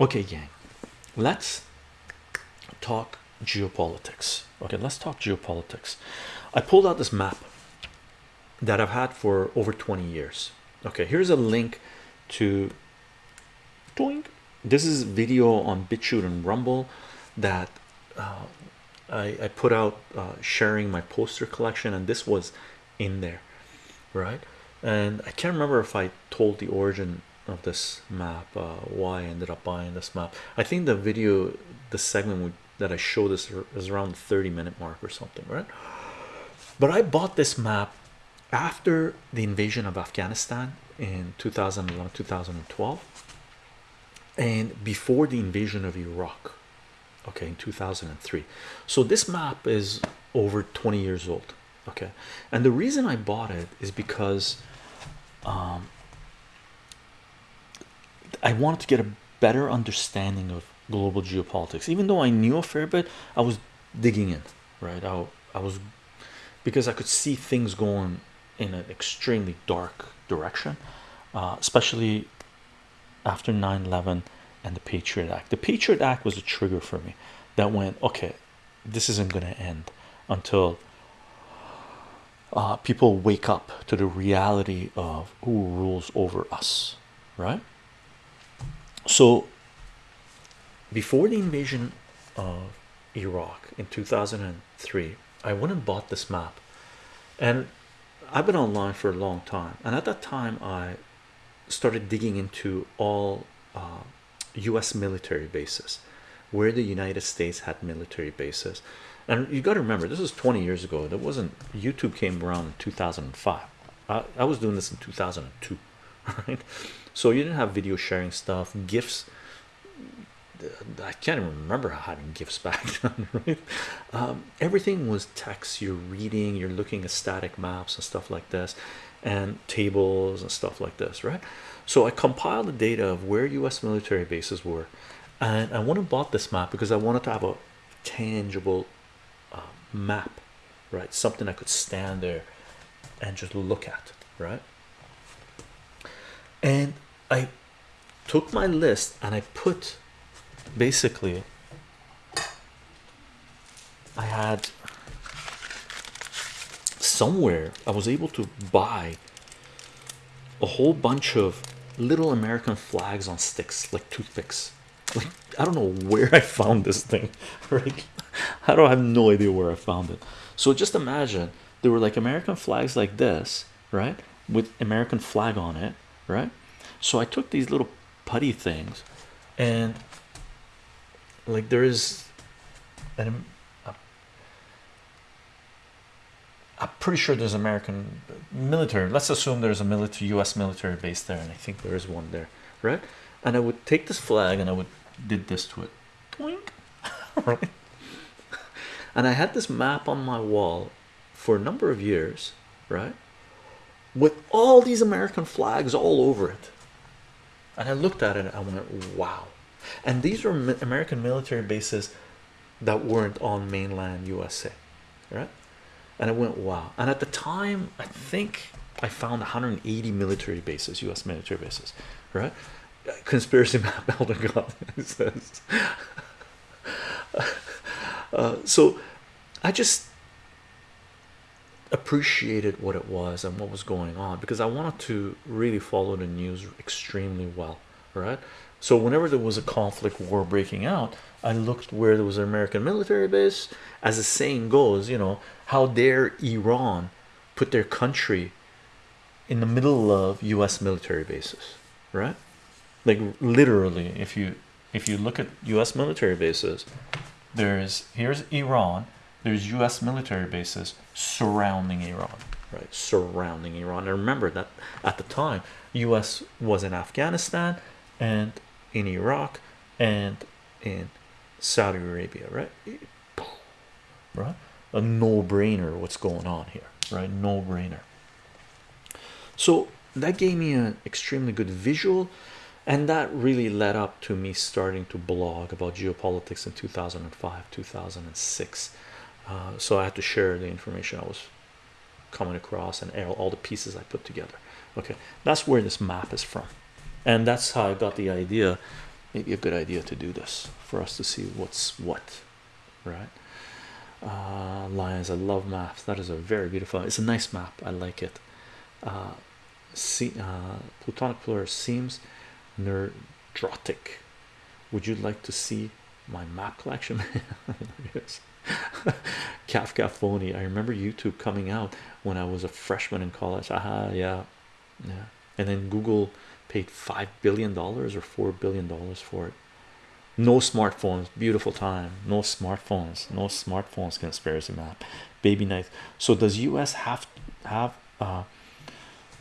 Okay, gang, let's talk geopolitics. Okay, let's talk geopolitics. I pulled out this map that I've had for over 20 years. Okay, here's a link to doink. This is video on BitChute and Rumble that uh, I, I put out uh, sharing my poster collection, and this was in there, right? And I can't remember if I told the origin of this map, uh, why I ended up buying this map. I think the video, the segment that I showed this is around the 30 minute mark or something, right? But I bought this map after the invasion of Afghanistan in 2011 2012 and before the invasion of Iraq okay in 2003 so this map is over 20 years old okay and the reason I bought it is because um, I wanted to get a better understanding of global geopolitics. Even though I knew a fair bit I was digging in right? I, I was because I could see things going in an extremely dark direction uh, especially after 9-11 and the Patriot Act. The Patriot Act was a trigger for me that went okay this isn't going to end until uh, people wake up to the reality of who rules over us right so before the invasion of Iraq in 2003 I went and bought this map. And I've been online for a long time. And at that time I started digging into all uh, US military bases where the United States had military bases. And you got to remember this was 20 years ago. That wasn't YouTube came around in 2005 I, I was doing this in 2002 right so you didn't have video sharing stuff GIFs. I can't even remember having GIFs back then right? Um, everything was text. You're reading you're looking at static maps and stuff like this and tables and stuff like this right? So I compiled the data of where US military bases were and I went and bought this map because I wanted to have a tangible uh, map right? Something I could stand there and just look at right and I took my list and I put basically I had somewhere I was able to buy a whole bunch of little American flags on sticks like toothpicks. Like I don't know where I found this thing. Right I don't have no idea where I found it. So just imagine there were like American flags like this right with American flag on it right? So I took these little putty things and like there is an I'm pretty sure there's American uh, military let's assume there's a military US military base there and I think there is one there right? And I would take this flag and I would did this to it. Right? And I had this map on my wall for a number of years right with all these American flags all over it. And I looked at it and I went wow. And these were American military bases that weren't on mainland USA right? And I went wow. And at the time I think I found 180 military bases US military bases right? Conspiracy map Elder God says. Uh, so I just appreciated what it was and what was going on because I wanted to really follow the news extremely well right? So whenever there was a conflict war breaking out I looked where there was an American military base as the saying goes you know how dare Iran put their country in the middle of US military bases right? Like literally if you if you look at US military bases there's here's Iran there's US military bases surrounding Iran. Right surrounding Iran. And remember that at the time US was in Afghanistan and in Iraq and in Saudi Arabia right? Right? A no-brainer what's going on here. Right no-brainer. So that gave me an extremely good visual and that really led up to me starting to blog about geopolitics in 2005 2006 uh, so I had to share the information I was coming across and all the pieces I put together okay that's where this map is from and that's how I got the idea maybe a good idea to do this for us to see what's what, right? Uh, lions, I love maps. That is a very beautiful. It's a nice map. I like it. Uh, see, uh, Plutonic Plural seems nerdrotic. Would you like to see my map collection? yes. Kafka phony. I remember YouTube coming out when I was a freshman in college. Aha, yeah, yeah. And then Google paid five billion dollars or four billion dollars for it. No smartphones, beautiful time. No smartphones, no smartphones. Conspiracy map, baby knife. So does U.S. have have uh,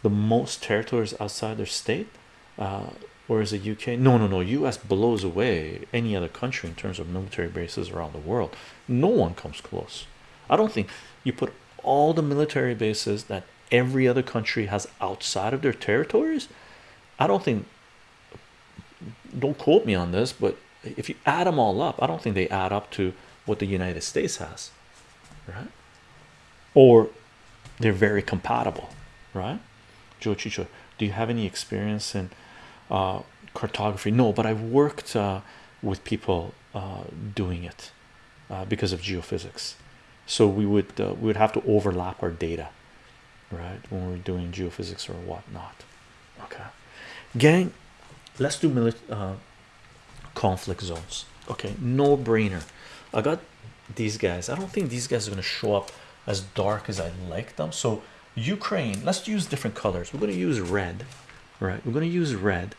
the most territories outside their state, uh, or is it UK? No, no, no. U.S. blows away any other country in terms of military bases around the world. No one comes close. I don't think you put all the military bases that every other country has outside of their territories. I don't think. Don't quote me on this, but if you add them all up, I don't think they add up to what the United States has, right? Or they're very compatible, right? Joe Chicho, do you have any experience in uh, cartography? No, but I've worked uh, with people uh, doing it uh, because of geophysics. So we would uh, we would have to overlap our data, right? When we're doing geophysics or whatnot. Okay, gang, let's do uh, conflict zones. Okay, no brainer. I got these guys. I don't think these guys are going to show up as dark as I like them. So Ukraine, let's use different colors. We're going to use red, right? We're going to use red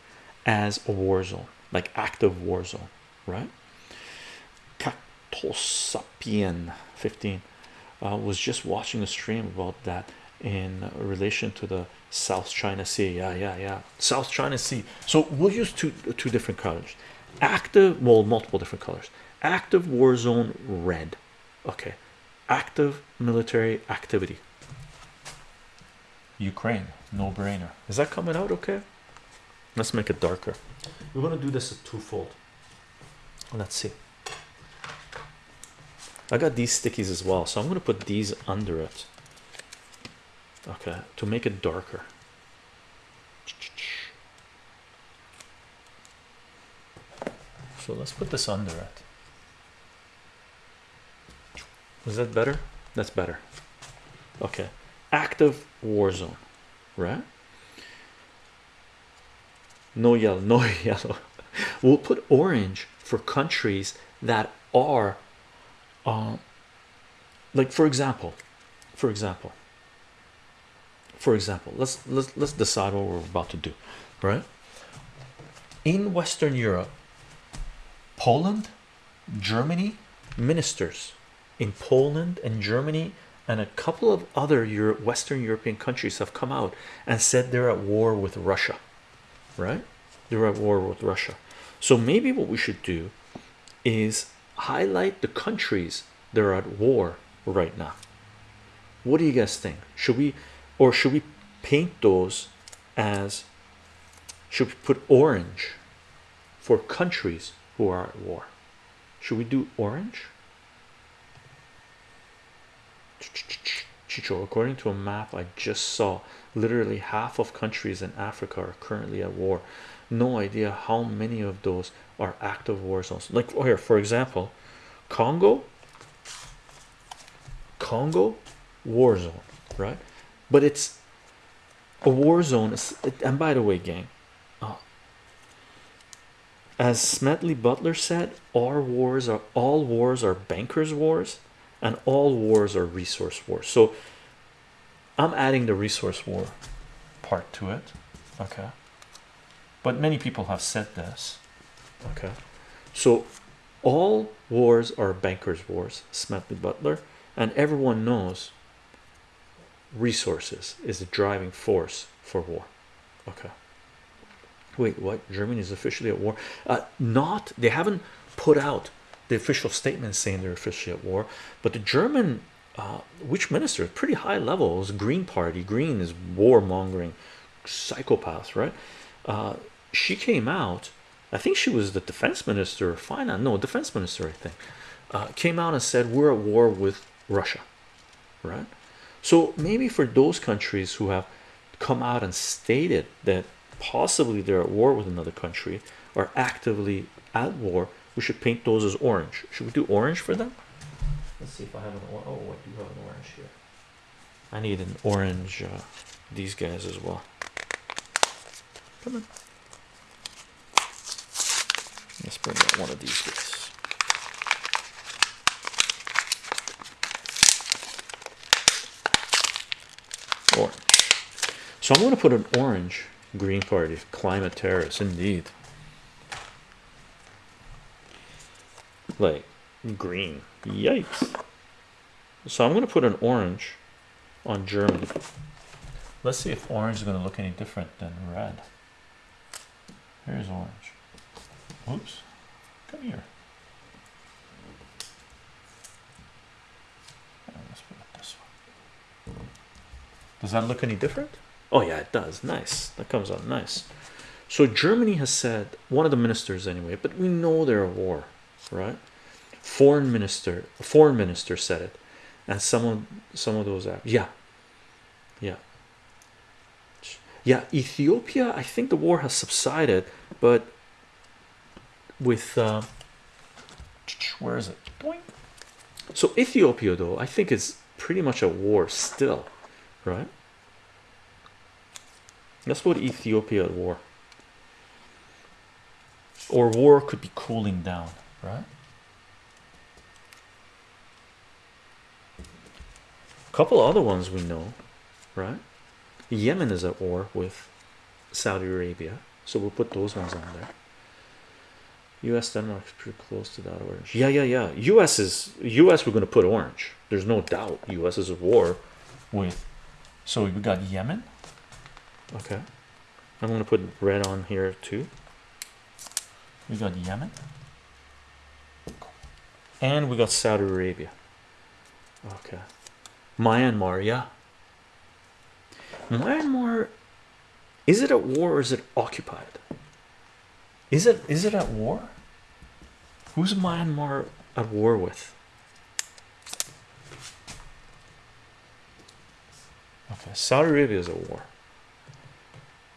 as a war zone, like active war zone, right? Cactosapien 15 uh, was just watching a stream about that in relation to the South China Sea. Yeah, yeah, yeah. South China Sea. So we'll use two two different colors. Active, well, multiple different colors. Active war zone red. Okay. Active military activity Ukraine, no brainer. Is that coming out okay? Let's make it darker. We're gonna do this a twofold. Let's see. I got these stickies as well, so I'm gonna put these under it. Okay, to make it darker. So let's put this under it. Is that better? That's better. Okay, active war zone, right? No yellow, no yellow. we'll put orange for countries that are, like for example, for example, for example, let's let's let's decide what we're about to do, right? In Western Europe, Poland, Germany, ministers in Poland and Germany and a couple of other Western European countries have come out and said they're at war with Russia, right? They're at war with Russia. So maybe what we should do is highlight the countries that are at war right now. What do you guys think? Should we, or should we paint those as, should we put orange for countries who are at war? Should we do orange? According to a map I just saw, literally half of countries in Africa are currently at war. No idea how many of those are active war zones. Like oh, here, for example, Congo, Congo war zone, right? But it's a war zone. And by the way, gang, uh, as Smedley Butler said, our wars are all wars are bankers' wars and all wars are resource wars so i'm adding the resource war part to it okay but many people have said this okay. So all wars are bankers wars smedley butler and everyone knows resources is the driving force for war. Okay. Wait what? Germany is officially at war? Uh not they haven't put out the official statement saying they're officially at war but the German uh, which minister pretty high level was Green Party Green is war mongering psychopaths right? Uh, she came out I think she was the defense minister or finance no defense minister I think uh, came out and said we're at war with Russia right? So maybe for those countries who have come out and stated that possibly they're at war with another country or actively at war we should paint those as orange. Should we do orange for them? Let's see if I have an orange. oh I do have an orange here. I need an orange uh, these guys as well. Come on let's bring out one of these guys orange. So I'm going to put an orange green party climate terrorists indeed. Like green. Yikes. So I'm going to put an orange on Germany let's see if orange is going to look any different than red. Here's orange oops come here. Let's put it this way does that look any different? Oh yeah it does. Nice. That comes out nice. So Germany has said one of the ministers anyway but we know they're at war right? Foreign minister foreign minister said it and some of some of those apps yeah. Yeah. Yeah Ethiopia I think the war has subsided but with uh, where is it? Boing. so Ethiopia though I think is pretty much a war still right? Let's put Ethiopia at war. Or war could be cooling down right? A couple other ones we know right? Yemen is at war with Saudi Arabia so we'll put those ones on there US Denmark is pretty close to that orange. Yeah yeah yeah. US is US we're going to put orange. There's no doubt US is at war with so we got Yemen. Okay. I'm going to put red on here too. We got Yemen. And we got Saudi Arabia. Okay. Myanmar yeah. Myanmar is it at war or is it occupied is it is it at war? Who's Myanmar at war with? Okay Saudi Arabia is at war.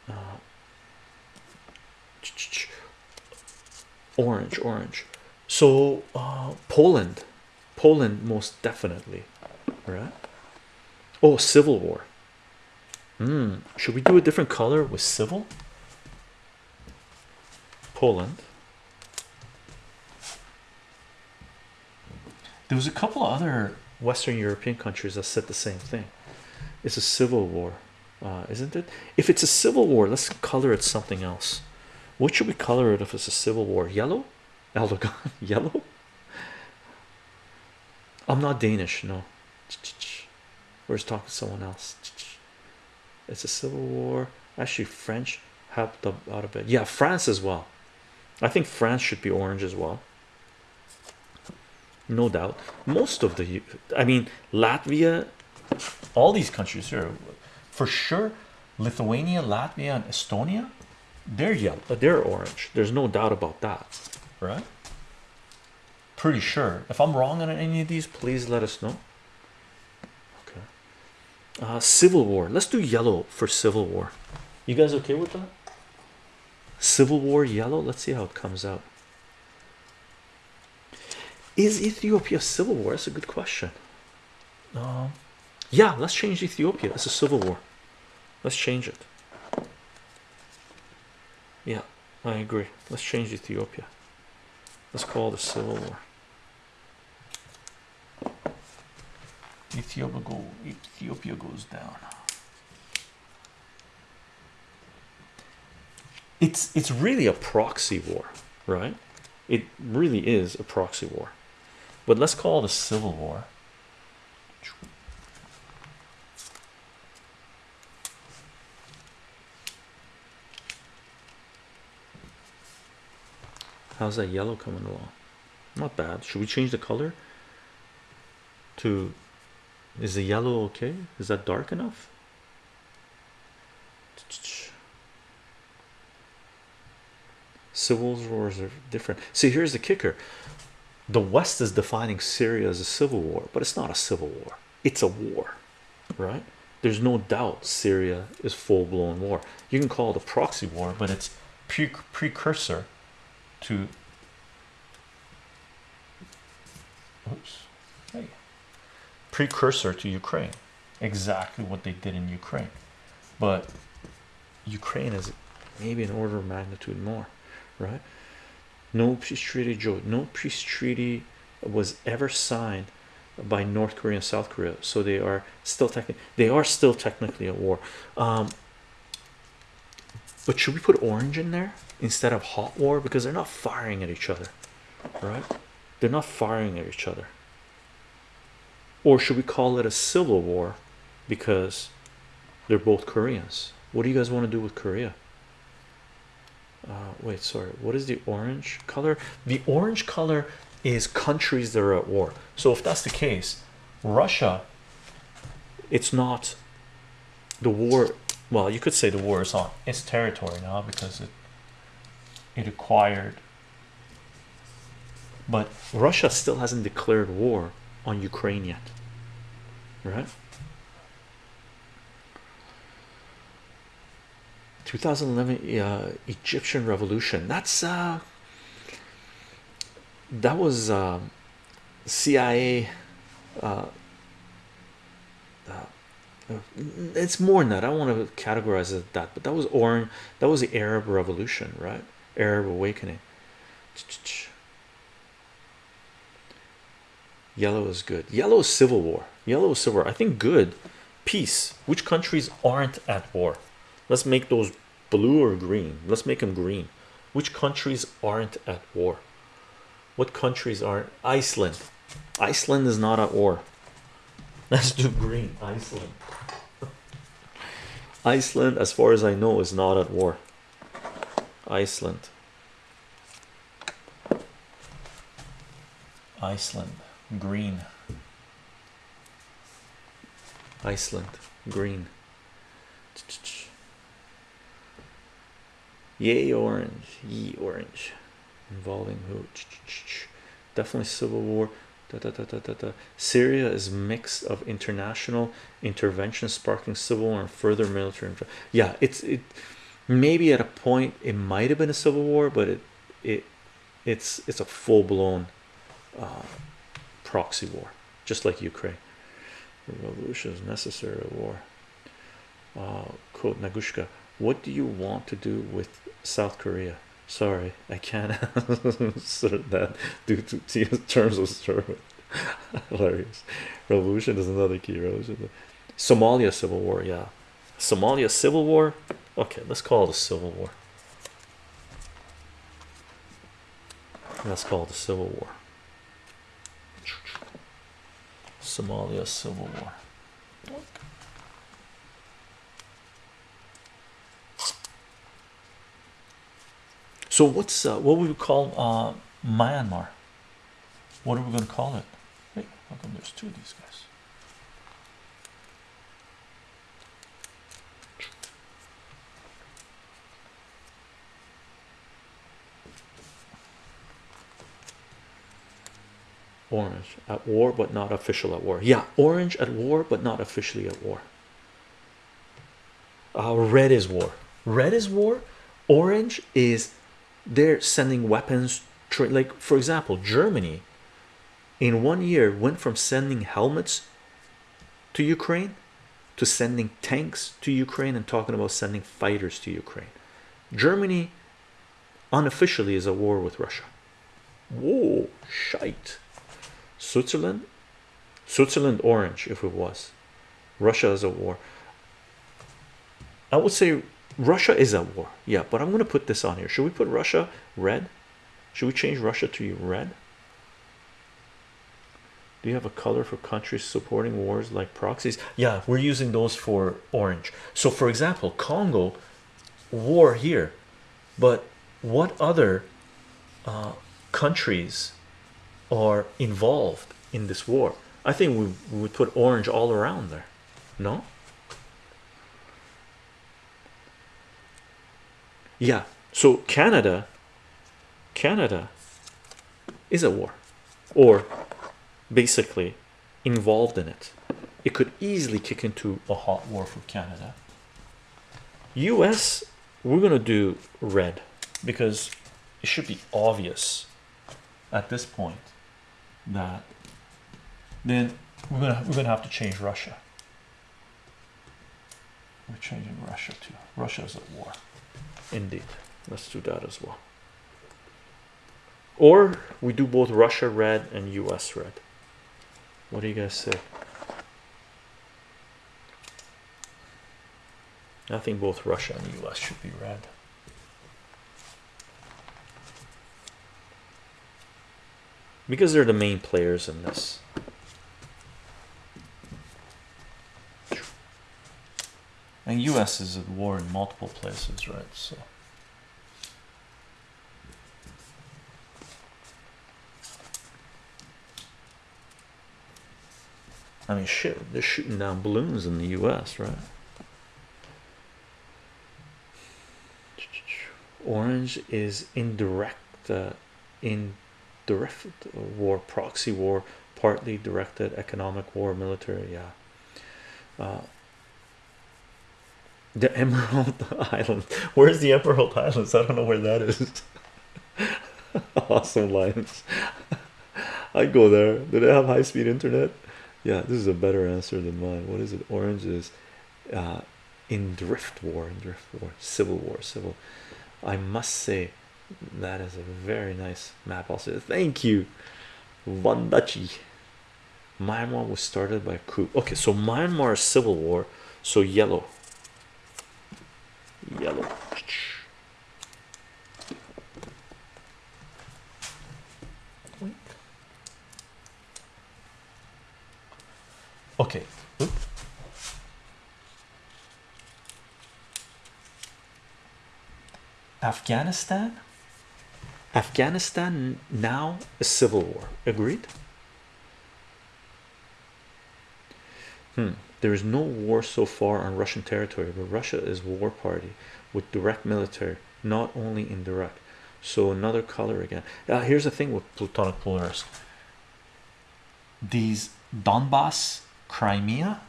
Uh, orange orange. So uh, Poland. Poland most definitely. Right oh civil war. Hmm. should we do a different color with civil Poland there was a couple of other Western European countries that said the same thing. It's a civil war uh, isn't it? If it's a civil war let's color it something else. What should we color it if it's a civil war? Yellow? Erdogan? Yellow? I'm not Danish no. Where's talking to someone else. It's a civil war. Actually French helped out of it yeah France as well I think France should be orange as well. No doubt. Most of the I mean Latvia all these countries here for sure Lithuania Latvia and Estonia they're yellow they're orange. There's no doubt about that. Right? Pretty sure. If I'm wrong on any of these please let us know. Okay. Uh, civil war. Let's do yellow for civil war. You guys okay with that civil war yellow? Let's see how it comes out. Is Ethiopia civil war? That's a good question. Um, yeah let's change Ethiopia. It's a civil war. Let's change it. Yeah I agree. Let's change Ethiopia. Let's call the civil war. Ethiopia go Ethiopia goes down it's it's really a proxy war right? It really is a proxy war. But let's call it a civil war. How's that yellow coming along? Not bad. Should we change the color to is the yellow okay? Is that dark enough civil wars are different. See here's the kicker. The west is defining syria as a civil war but it's not a civil war. It's a war right? There's no doubt syria is full-blown war. You can call it a proxy war but it's pre precursor to oops. Hey. Precursor to Ukraine. Exactly what they did in Ukraine. But Ukraine is maybe an order of magnitude more right? No peace treaty Joe no peace treaty was ever signed by North Korea and South Korea so they are still technically they are still technically at war. Um but should we put orange in there instead of hot war? Because they're not firing at each other right? They're not firing at each other. Or should we call it a civil war because they're both Koreans? What do you guys want to do with Korea uh, wait sorry what is the orange color? The orange color is countries that are at war. So if that's the case Russia it's not the war well you could say the war is on its territory now because it it acquired but Russia still hasn't declared war on Ukraine yet right 2011 uh, Egyptian revolution. That's uh that was uh, CIA uh, uh, it's more than that. I don't want to categorize it that but that was orange that was the Arab revolution right? Arab awakening. Yellow is good. Yellow is civil war. Yellow is civil war. I think good. Peace. Which countries aren't at war let's make those blue or green. Let's make them green. Which countries aren't at war? What countries aren't? Iceland. Iceland is not at war. Let's do green. Iceland. Iceland as far as I know is not at war. Iceland. Iceland. Green. Iceland. Green yay orange ye orange. Involving who? Definitely civil war. Da, da, da. Syria is mix of international intervention sparking civil war and further military yeah it's it maybe at a point it might have been a civil war but it it it's it's a full-blown uh, proxy war just like Ukraine. Revolution is necessary war. Uh, quote Nagushka what do you want to do with South Korea? Sorry I can't answer that due to terms of service. Hilarious. Revolution is another key revolution. Somalia civil war yeah. Somalia civil war? Okay let's call it a civil war. Let's call it a civil war. Somalia civil war so what's uh, what would we call uh, Myanmar? What are we going to call it? Wait how come there's two of these guys? Orange at war but not official at war. Yeah orange at war but not officially at war. Uh, red is war. Red is war. Orange is they're sending weapons like for example Germany in one year went from sending helmets to Ukraine to sending tanks to Ukraine and talking about sending fighters to Ukraine. Germany unofficially is at war with Russia. Whoa shite. Switzerland? Switzerland orange if it was. Russia is at war. I would say Russia is at war. Yeah but I'm gonna put this on here. Should we put Russia red? Should we change Russia to red? Do you have a color for countries supporting wars like proxies? Yeah we're using those for orange. So for example Congo war here. But what other uh, countries are involved in this war? I think we would put orange all around there. No yeah so Canada Canada is a war or basically involved in it it could easily kick into a hot war for Canada US we're gonna do red because it should be obvious at this point that then we're gonna we're gonna have to change Russia. We're changing Russia too. Russia's at war. Indeed. Let's do that as well. Or we do both Russia red and US red. What do you guys say? I think both Russia and US should be red. Because they're the main players in this. And US is at war in multiple places, right? So I mean shit, they're shooting down balloons in the US, right? Orange is indirect uh, indirect war, proxy war, partly directed economic war, military, yeah. Uh, the Emerald Island. Where's the Emerald Islands? I don't know where that is. awesome lines. I go there. Do they have high-speed internet? Yeah, this is a better answer than mine. What is it? Orange is uh, in drift war, in drift war, civil war, civil. I must say that is a very nice map. Also, thank you, Vandachi. Myanmar was started by coup. Okay, so Myanmar is civil war. So yellow, yellow. Okay. Oop. Afghanistan. Afghanistan now a civil war. Agreed. Hmm. There is no war so far on Russian territory, but Russia is war party with direct military, not only indirect. So another color again. Uh, here's the thing with Plutonic Polaris. These Donbass, Crimea,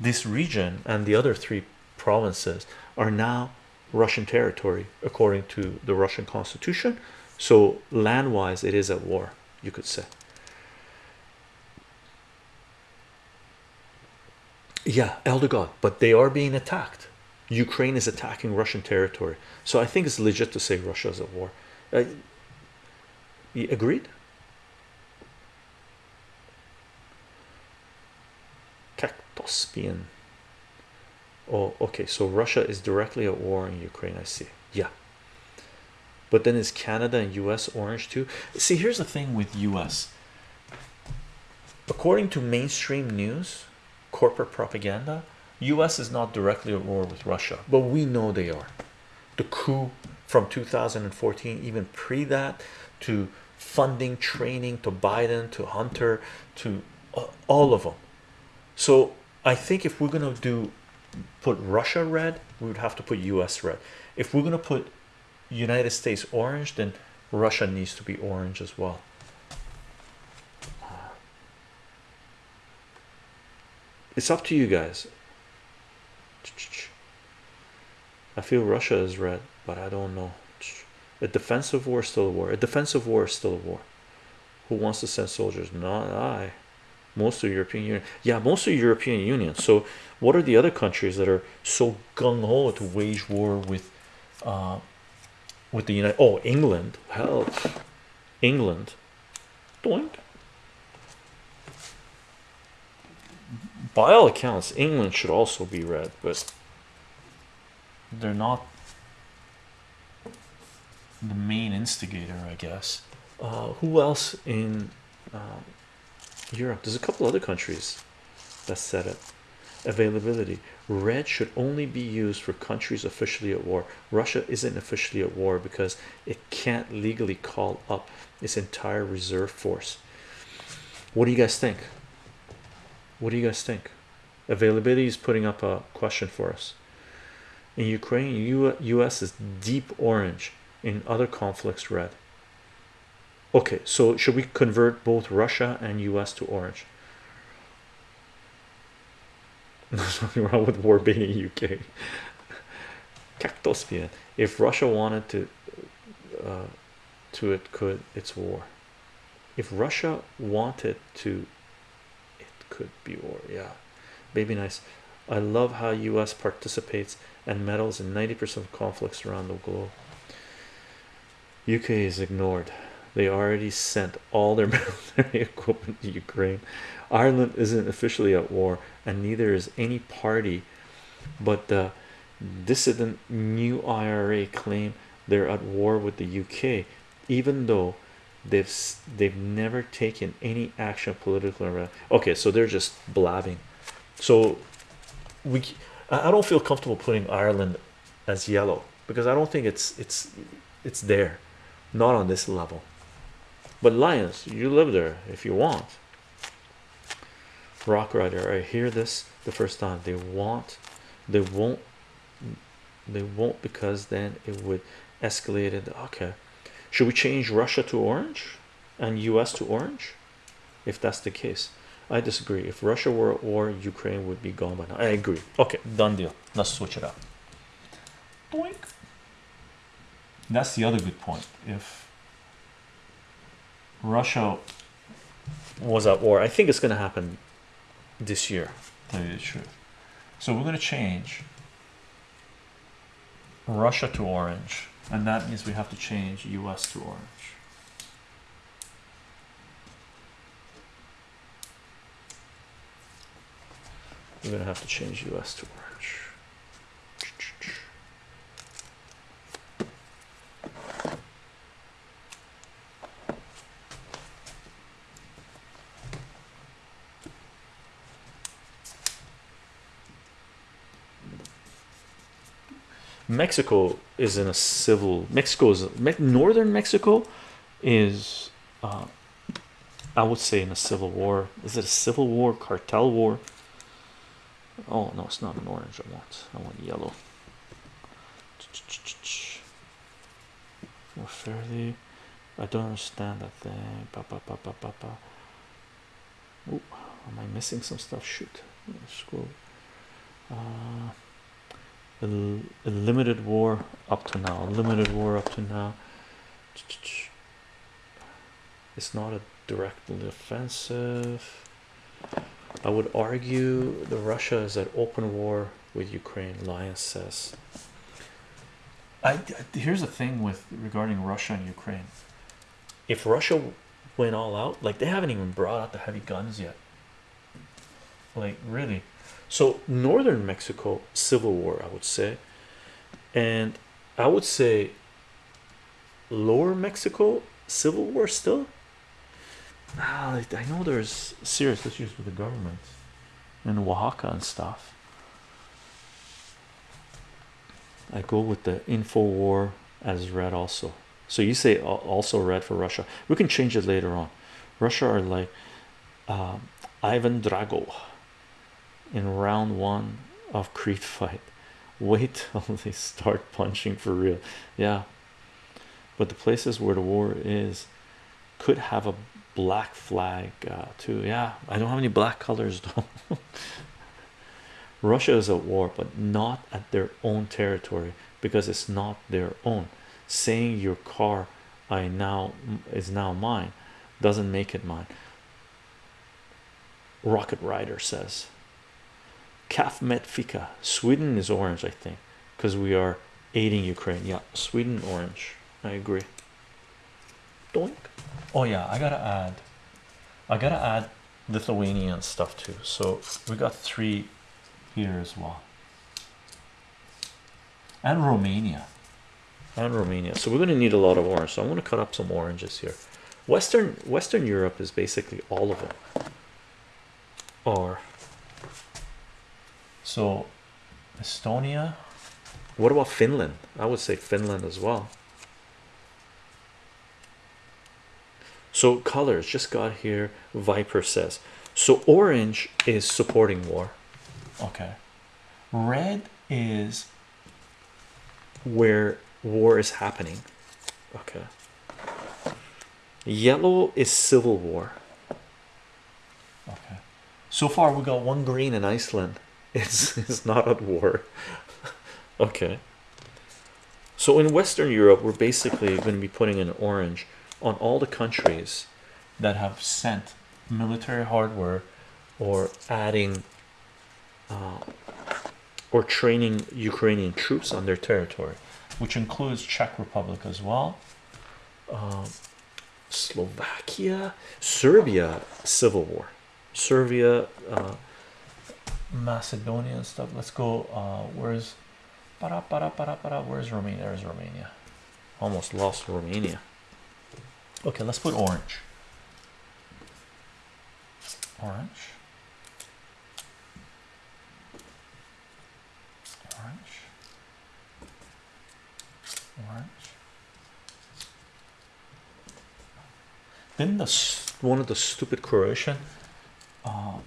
this region, and the other three provinces are now Russian territory according to the Russian constitution. So land-wise, it is at war, you could say. Yeah, Elder God, but they are being attacked. Ukraine is attacking Russian territory, so I think it's legit to say Russia is at war. Uh, agreed? Cactospian. Oh, okay. So Russia is directly at war in Ukraine. I see. Yeah. But then is Canada and US orange too? See, here's the thing with US. According to mainstream news, corporate propaganda, US is not directly at war with Russia, but we know they are. The coup from 2014, even pre that, to funding, training, to Biden, to Hunter, to uh, all of them. So I think if we're gonna do put Russia red, we would have to put US red. If we're gonna put United States orange, then Russia needs to be orange as well. It's up to you guys. I feel Russia is red, but I don't know. A defensive war is still a war. A defensive war is still a war. Who wants to send soldiers? Not I. Most of European Union. Yeah, most of European Union. So, what are the other countries that are so gung ho to wage war with, uh, with the United? Oh, England. Hell, England. Doink. By all accounts, England should also be red, but they're not the main instigator, I guess. Uh, who else in um, Europe? There's a couple other countries that said it. Availability red should only be used for countries officially at war. Russia isn't officially at war because it can't legally call up its entire reserve force. What do you guys think? What do you guys think? Availability is putting up a question for us. In Ukraine, U US is deep orange. In other conflicts, red. Okay, so should we convert both Russia and US to orange? There's nothing wrong with war baiting UK. Cactospian. If Russia wanted to uh, to it could it's war if Russia wanted to could be war yeah. Baby nice. I love how US participates and meddles in 90% of conflicts around the globe. UK is ignored. They already sent all their military equipment to Ukraine. Ireland isn't officially at war and neither is any party but the dissident new IRA claim they're at war with the UK even though they've they've never taken any action politically around okay so they're just blabbing. So we I don't feel comfortable putting Ireland as yellow because I don't think it's it's it's there. Not on this level. But Lions you live there if you want. Rock rider I hear this the first time. They want they won't they won't because then it would escalate it okay should we change Russia to orange and US to orange? If that's the case I disagree. If Russia were at war Ukraine would be gone by now. I agree. Okay done deal. Let's switch it up. Boink. that's the other good point. If Russia was at war I think it's going to happen this year. Tell you the truth so we're going to change Russia to orange and that means we have to change US to orange. We're gonna have to change US to orange Mexico is in a civil Mexico is northern Mexico is uh, I would say in a civil war. Is it a civil war cartel war? Oh no it's not an orange I want. I want yellow. More fairly. I don't understand that thing. Ba, ba, ba, ba, ba, ba. Ooh, am I missing some stuff? Shoot. Scroll. Uh, a, limited war up to now limited war up to now. It's not a directly offensive I would argue the Russia is at open war with Ukraine Lions says. I here's the thing with regarding Russia and Ukraine. If Russia went all out like they haven't even brought out the heavy guns yet. Like really so northern Mexico civil war I would say. And I would say lower Mexico civil war still? Ah, I know there's serious issues with the government in Oaxaca and stuff. I go with the info war as red also. So you say also red for Russia. We can change it later on. Russia are like um, Ivan Drago in round one of Creed fight. Wait till they start punching for real. Yeah. But the places where the war is could have a black flag uh, too. Yeah I don't have any black colors though. Russia is at war but not at their own territory because it's not their own. Saying your car I now is now mine doesn't make it mine. Rocket Rider says Kaf Metfika Sweden is orange I think because we are aiding Ukraine. Yeah Sweden orange. I agree. Doink. oh yeah I gotta add I gotta add Lithuanian stuff too. So we got three here as well. And Romania. And Romania. So we're gonna need a lot of orange. So I'm gonna cut up some oranges here. Western Western Europe is basically all of them or so Estonia? What about Finland? I would say Finland as well. So colors just got here Viper says. So orange is supporting war. Okay. Red is where war is happening. Okay. Yellow is civil war. Okay. So far we got one green in Iceland it's, it's not at war. Okay. So in Western Europe, we're basically going to be putting an orange on all the countries that have sent military hardware or adding uh, or training Ukrainian troops on their territory, which includes Czech Republic as well, um, Slovakia, Serbia, civil war, Serbia, uh, Macedonia and stuff. Let's go. Uh, where's para, para, para, para, where's Romania? There's Romania. Almost lost Romania. Okay, let's put orange. Orange. Orange. Orange. Didn't the one of the stupid Croatian, uh,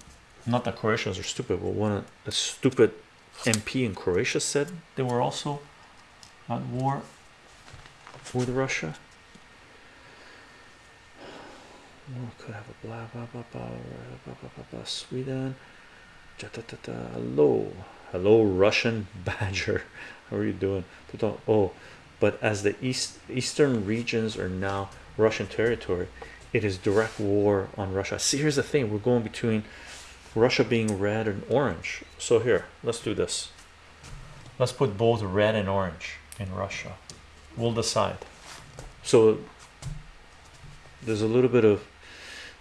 not that Croatians are stupid, but one a stupid MP in Croatia said they were also at war with Russia. Oh, could have a blah blah blah blah blah blah blah, blah. Sweden. Da, da, da, da. Hello, hello, Russian Badger. How are you doing? Oh, but as the east eastern regions are now Russian territory, it is direct war on Russia. See, here's the thing: we're going between Russia being red and orange. So here, let's do this. Let's put both red and orange in Russia. We'll decide. So there's a little bit of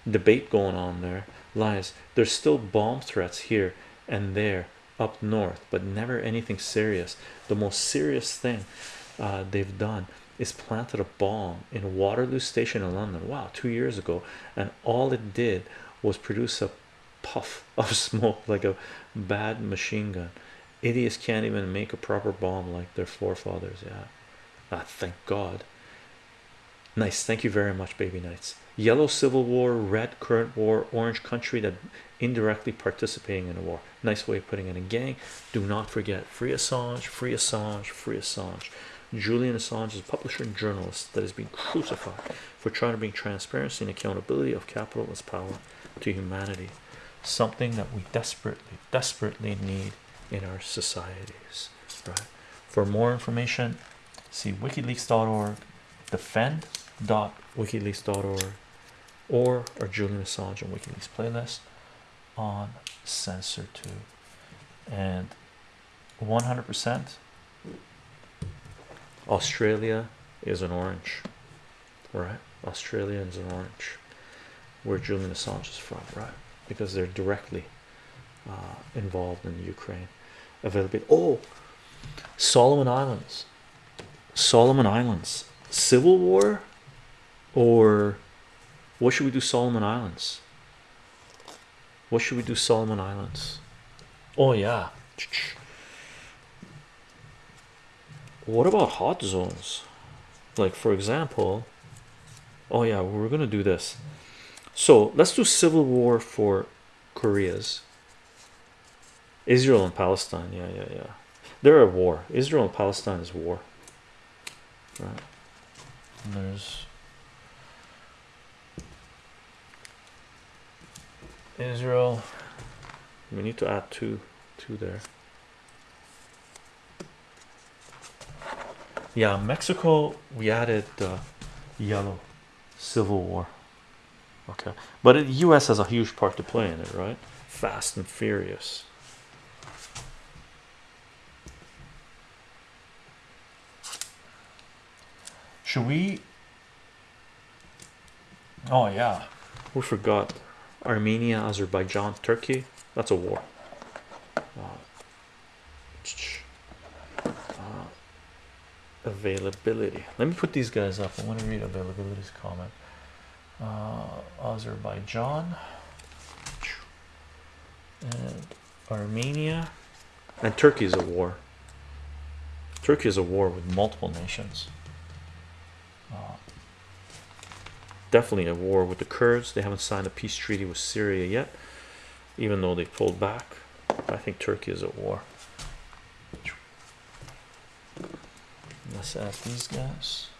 debate going on there. Lies. There's still bomb threats here and there up north, but never anything serious. The most serious thing uh, they've done is planted a bomb in Waterloo Station in London. Wow, two years ago, and all it did was produce a puff of smoke like a bad machine gun. Idiots can't even make a proper bomb like their forefathers. Yeah, ah, thank God. Nice, thank you very much, baby knights. Yellow civil war, red current war, orange country that indirectly participating in a war. Nice way of putting it in gang. Do not forget free Assange, free Assange, free Assange. Julian Assange is a publisher and journalist that has been crucified for trying to bring transparency and accountability of capitalist power to humanity. Something that we desperately, desperately need in our societies. Right. For more information, see wikileaks.org, defend.wikileaks.org, or our Julian Assange and WikiLeaks playlist on Censor 2. And 100% Australia is an orange, right? Australia is an orange, where Julian Assange is from, right? Because they're directly uh, involved in Ukraine. Availability. Oh, Solomon Islands, Solomon Islands, civil war, or what should we do? Solomon Islands. What should we do? Solomon Islands. Oh yeah what about hot zones like for example oh yeah we're gonna do this so let's do civil war for koreas. Israel and palestine yeah yeah yeah. They're at war. Israel and palestine is war. Right. And there's israel. We need to add two two there. Yeah mexico we added uh, yellow. Civil war okay. But the u.s has a huge part to play in it right? Fast and furious. Should we? Oh yeah. We forgot? Armenia azerbaijan turkey? That's a war. Uh, availability. Let me put these guys up. I want to read availability's comment. uh, azerbaijan. And armenia. And turkey is a war. Turkey is a war with multiple nations. Uh, definitely a war with the kurds. They haven't signed a peace treaty with syria yet even though they pulled back. I think turkey is at war. Let's add these guys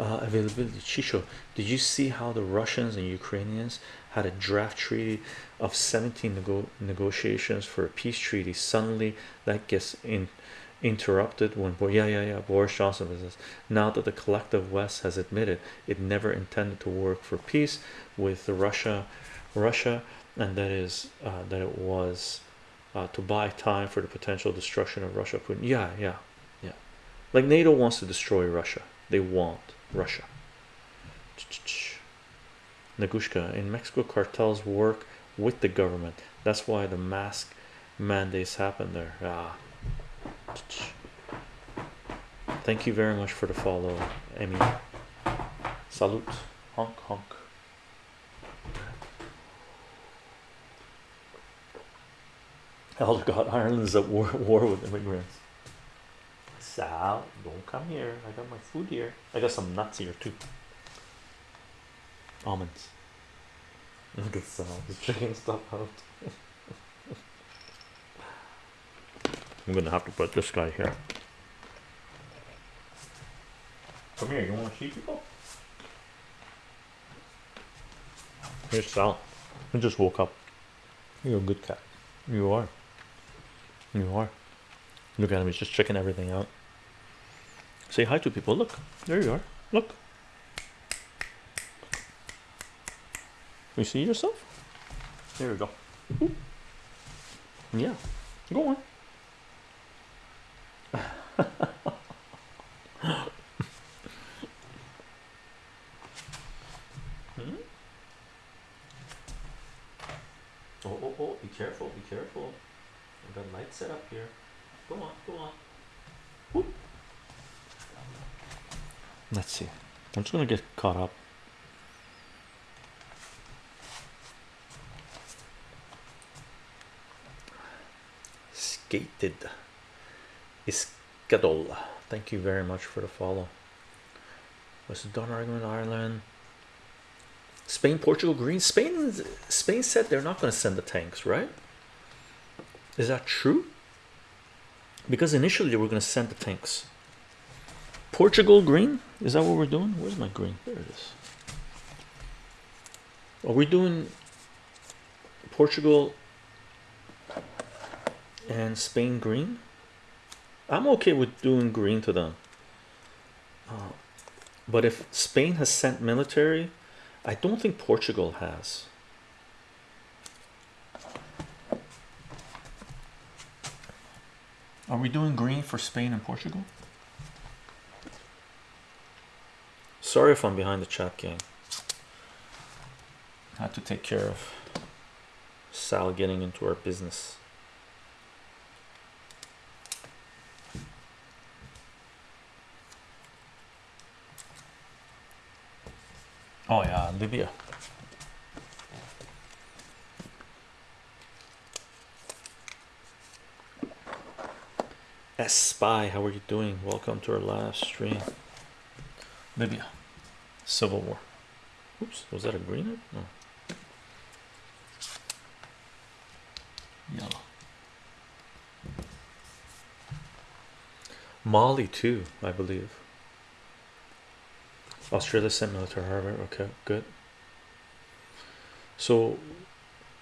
uh, availability. Chicho, did you see how the Russians and Ukrainians had a draft treaty of 17 nego negotiations for a peace treaty? Suddenly, that gets in interrupted when yeah yeah yeah Boris Johnson says now that the collective West has admitted it never intended to work for peace with Russia Russia and that is uh, that it was uh, to buy time for the potential destruction of Russia Putin yeah yeah yeah. Like NATO wants to destroy Russia. They want Russia Nagushka in Mexico cartels work with the government that's why the mask mandates happen there ah Thank you very much for the follow, Emmy. Salute, honk honk. Elder God, Ireland is at war, war with immigrants. Sal, don't come here. I got my food here. I got some nuts here too. Almonds. Look at Sal, he's checking stuff out. I'm gonna have to put this guy here. Come here, you wanna see people? Here's Sal. I just woke up. You're a good cat. You are. You are. Look at him, he's just checking everything out. Say hi to people. Look, there you are. Look. You see yourself? There we go. Yeah, go on. hmm? Oh, oh, oh, be careful, be careful. I've got light set up here. Go on, go on. Whoop. Let's see. I'm just gonna get caught up. Skated. Iskadol. Thank you very much for the follow. The Don argument? Ireland, Spain, Portugal, Green. Spain, Spain said they're not going to send the tanks, right? Is that true? Because initially they were going to send the tanks. Portugal, green. Is that what we're doing? Where's my green? There it is. Are we doing Portugal and Spain green? I'm okay with doing green to them. Uh, but if Spain has sent military, I don't think Portugal has. Are we doing green for Spain and Portugal? Sorry if I'm behind the chat game. Had to take care of Sal getting into our business. Oh yeah, Libya. S Spy, how are you doing? Welcome to our live stream. Libya, Civil War. Oops, was that a green? No. Yellow. Mali too, I believe. Australia sent military harbor. Okay, good. So,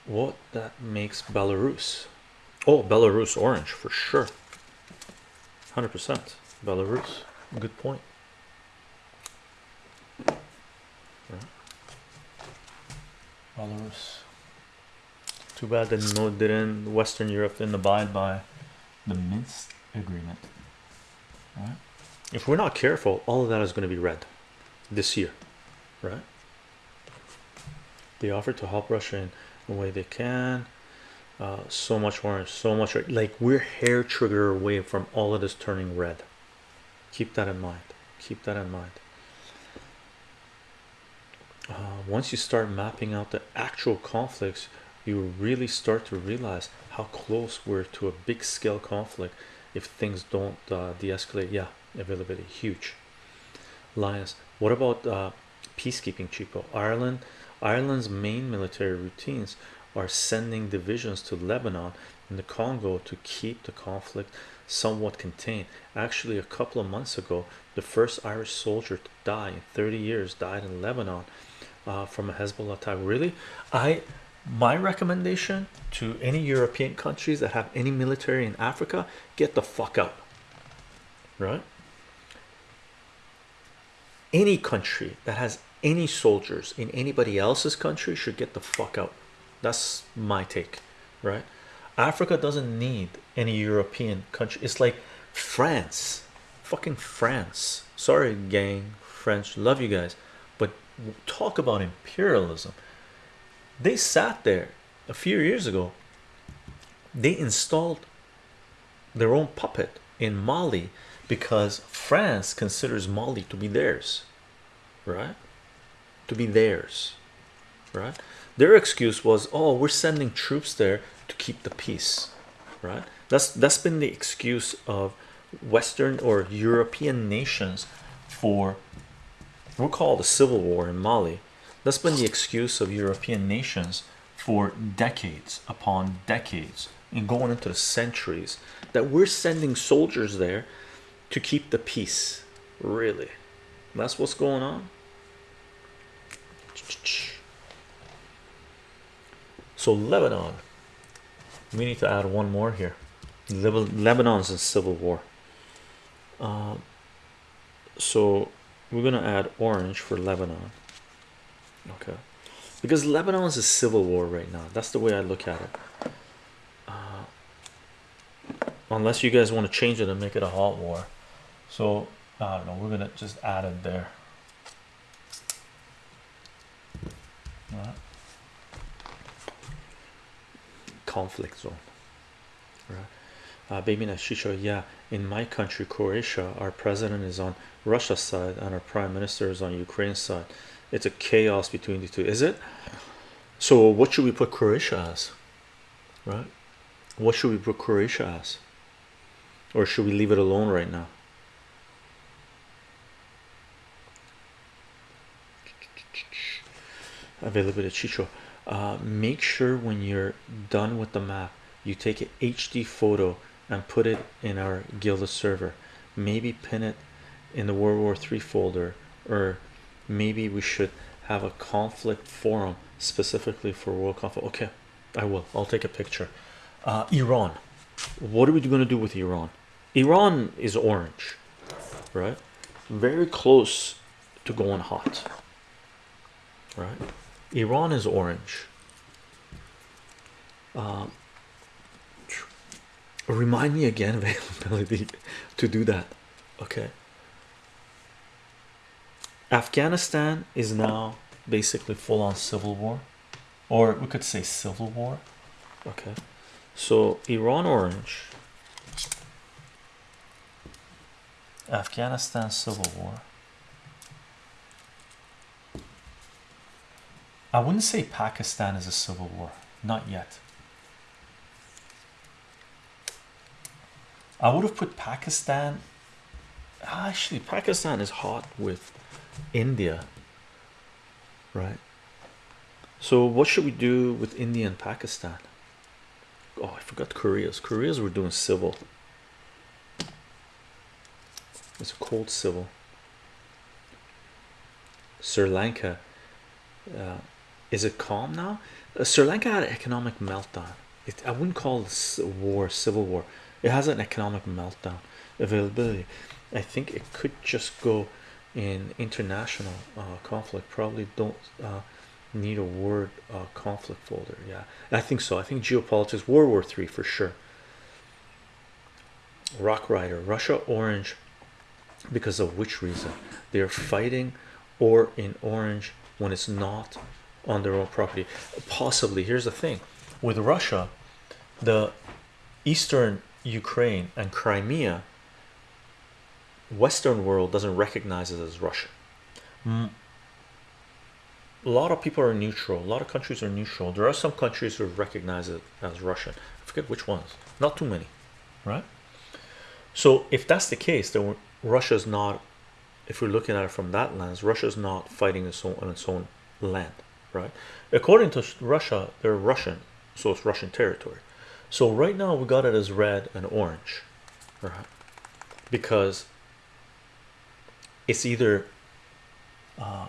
what that makes Belarus? Oh, Belarus orange for sure. Hundred percent Belarus. Good point. Belarus. Too bad that no didn't Western Europe didn't abide by the Minsk agreement. Right? If we're not careful, all of that is going to be red this year, right? They offer to help Russia in the way they can. Uh, so much orange, so much like we're hair trigger away from all of this turning red. Keep that in mind. Keep that in mind. Uh, once you start mapping out the actual conflicts, you really start to realize how close we're to a big scale conflict if things don't uh, de-escalate. Yeah, availability huge. Lions, what about uh, peacekeeping, Chicho? Ireland, Ireland's main military routines are sending divisions to Lebanon and the Congo to keep the conflict somewhat contained. Actually, a couple of months ago, the first Irish soldier to die in 30 years died in Lebanon uh, from a Hezbollah attack. Really, I my recommendation to any European countries that have any military in Africa, get the fuck out. Right? Any country that has any soldiers in anybody else's country should get the fuck out. That's my take, right? Africa doesn't need any European country. It's like France, fucking France. Sorry, gang, French, love you guys, but talk about imperialism. They sat there a few years ago. They installed their own puppet in Mali because France considers Mali to be theirs, right? To be theirs, right? Their excuse was, "Oh, we're sending troops there to keep the peace," right? That's that's been the excuse of Western or European nations for we'll call the civil war in Mali. That's been the excuse of European nations for decades upon decades and going into the centuries that we're sending soldiers there to keep the peace. Really, that's what's going on. So Lebanon, we need to add one more here. Lebanon's in civil war. Uh, so we're gonna add orange for Lebanon. Okay, because Lebanon is a civil war right now. That's the way I look at it. Uh, unless you guys want to change it and make it a hot war. So I don't know. We're gonna just add it there. Right. Conflict zone. Right. Uh, yeah, in my country, Croatia, our president is on Russia's side and our prime minister is on Ukraine's side. It's a chaos between the two, is it? So, what should we put Croatia as? Right? What should we put Croatia as? Or should we leave it alone right now? Availability Chicho. Uh, make sure when you're done with the map, you take an HD photo and put it in our Guilded server. Maybe pin it in the World War III folder, or maybe we should have a conflict forum specifically for world conflict. Okay, I will. I'll take a picture. Uh, Iran. What are we going to do with Iran? Iran is orange, right? Very close to going hot, right? Iran is orange. Uh, remind me again availability to do that. Okay. Afghanistan is now basically full on civil war, or we could say civil war. Okay, so Iran orange, Afghanistan civil war. I wouldn't say Pakistan is a civil war, not yet. I would have put Pakistan. Actually, Pakistan is hot with India, right? So, what should we do with India and Pakistan? Oh, I forgot Korea's. Korea's we're doing civil. It's a cold civil. Sri Lanka. Uh, is it calm now? Uh, Sri Lanka had an economic meltdown. It, I wouldn't call this a war, civil war. It has an economic meltdown. Availability. I think it could just go in international uh, conflict. Probably don't uh, need a word uh, conflict folder. Yeah, I think so. I think geopolitics, World War Three for sure. Rock Rider, Russia orange, because of which reason? They are fighting or in orange when it's not on their own property. Possibly here's the thing. With Russia the eastern Ukraine and Crimea Western world doesn't recognize it as Russian a lot of people are neutral. A lot of countries are neutral. There are some countries who recognize it as Russian I forget which ones. Not too many right? So if that's the case then Russia's not if we're looking at it from that lens Russia's not fighting its own on its own land right according to Russia they're Russian so it's Russian territory so right now we got it as red and orange right? Because it's either uh,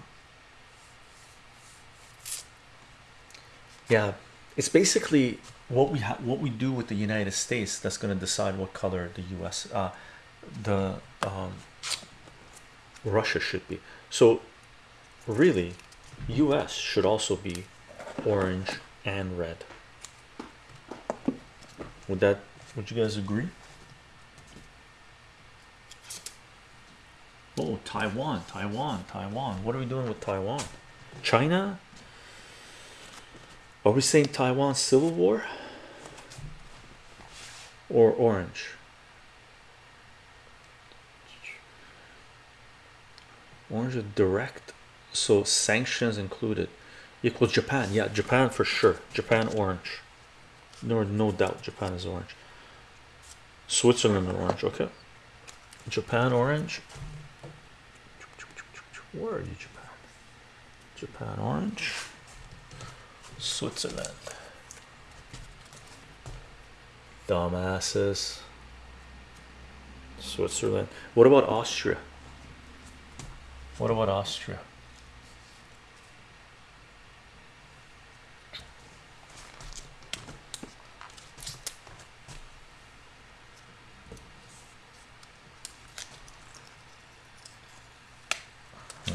yeah, it's basically what we have, what we do with the United States that's going to decide what color the U.S. Uh, the um, Russia should be. So, really, U.S. should also be orange and red. Would that? Would you guys agree? Oh, Taiwan, Taiwan, Taiwan. What are we doing with Taiwan? China? Are we saying Taiwan civil war or orange? Orange is direct, so sanctions included equals Japan. Yeah, Japan for sure. Japan orange. No, no doubt. Japan is orange. Switzerland orange. Okay. Japan orange. Where are you, Japan? Japan orange. Switzerland. Dumbasses. Switzerland. What about Austria? What about Austria?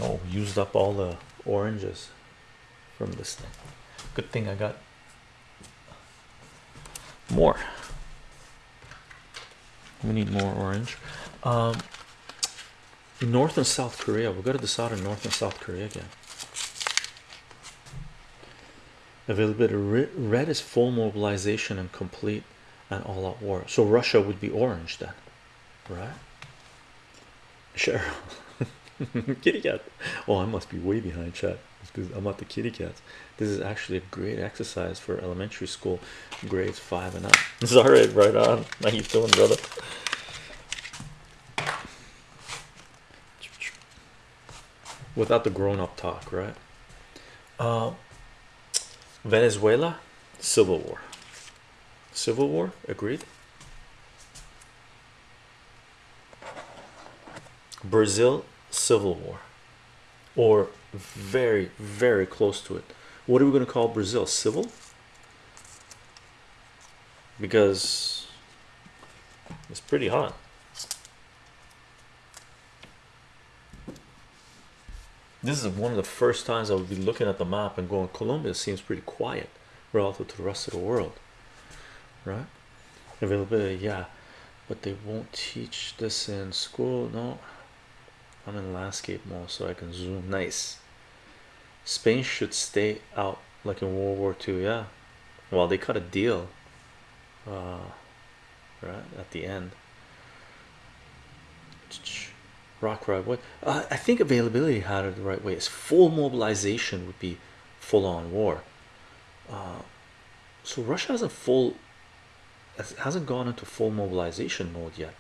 Oh, used up all the oranges from this thing. Good thing I got more. We need more orange. Um, North and South Korea. We've got to the decide on North and South Korea again. Availability red is full mobilization and complete and all out war. So Russia would be orange then, right? Sure. kitty cat. Oh, I must be way behind chat because I'm at the kitty cats. This is actually a great exercise for elementary school grades five and up. All right, right on. How you feeling, brother? Without the grown-up talk, right? Uh, Venezuela, civil war. Civil war, agreed. Brazil, civil war, or very, very close to it. What are we going to call Brazil? Civil? Because it's pretty hot. This is one of the first times I would be looking at the map and going, Colombia seems pretty quiet relative to the rest of the world, right? Availability, yeah, but they won't teach this in school. No, I'm in landscape mode so I can zoom. Nice. Spain should stay out like in World War II. Yeah, well, they cut a deal, uh, right at the end. Rock ride. What uh, I think availability had it the right way. Is full mobilization would be full on war. Uh, so Russia hasn't full hasn't gone into full mobilization mode yet.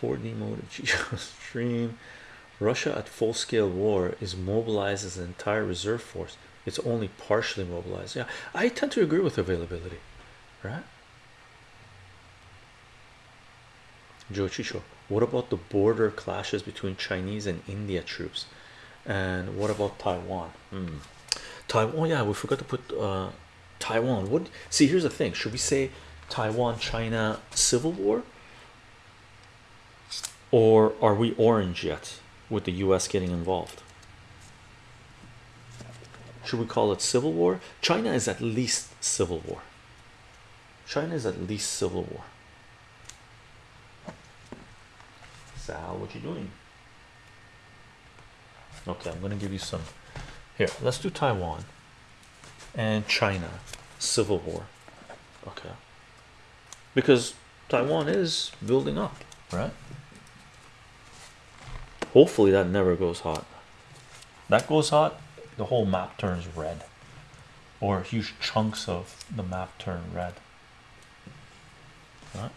4D mode of stream. Russia at full scale war is mobilized as an entire reserve force. It's only partially mobilized. Yeah, I tend to agree with availability, right? Joe Chicho, what about the border clashes between Chinese and India troops? And what about Taiwan? Hmm. Taiwan, yeah, we forgot to put uh, Taiwan. What? See, here's the thing: should we say Taiwan China civil war, or are we orange yet with the U.S. getting involved? Should we call it civil war? China is at least civil war. China is at least civil war. Sal, what you doing? Okay, I'm gonna give you some. Here, let's do Taiwan and China civil war. Okay, because Taiwan is building up, right? Hopefully, that never goes hot. That goes hot, the whole map turns red, or huge chunks of the map turn red. Right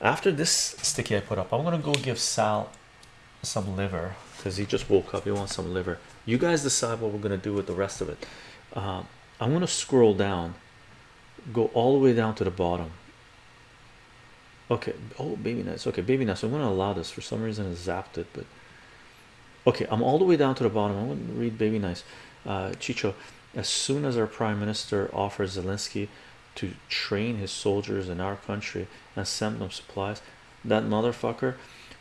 after this sticky I put up, I'm gonna go give Sal some liver because he just woke up. He wants some liver. You guys decide what we're gonna do with the rest of it. Uh, I'm gonna scroll down go all the way down to the bottom. Okay, oh baby nice. Okay, baby nice. I'm gonna allow this for some reason. I zapped it, but okay, I'm all the way down to the bottom. I'm gonna read baby nice. Uh, Chicho, as soon as our prime minister offers Zelensky to train his soldiers in our country and send them supplies, that motherfucker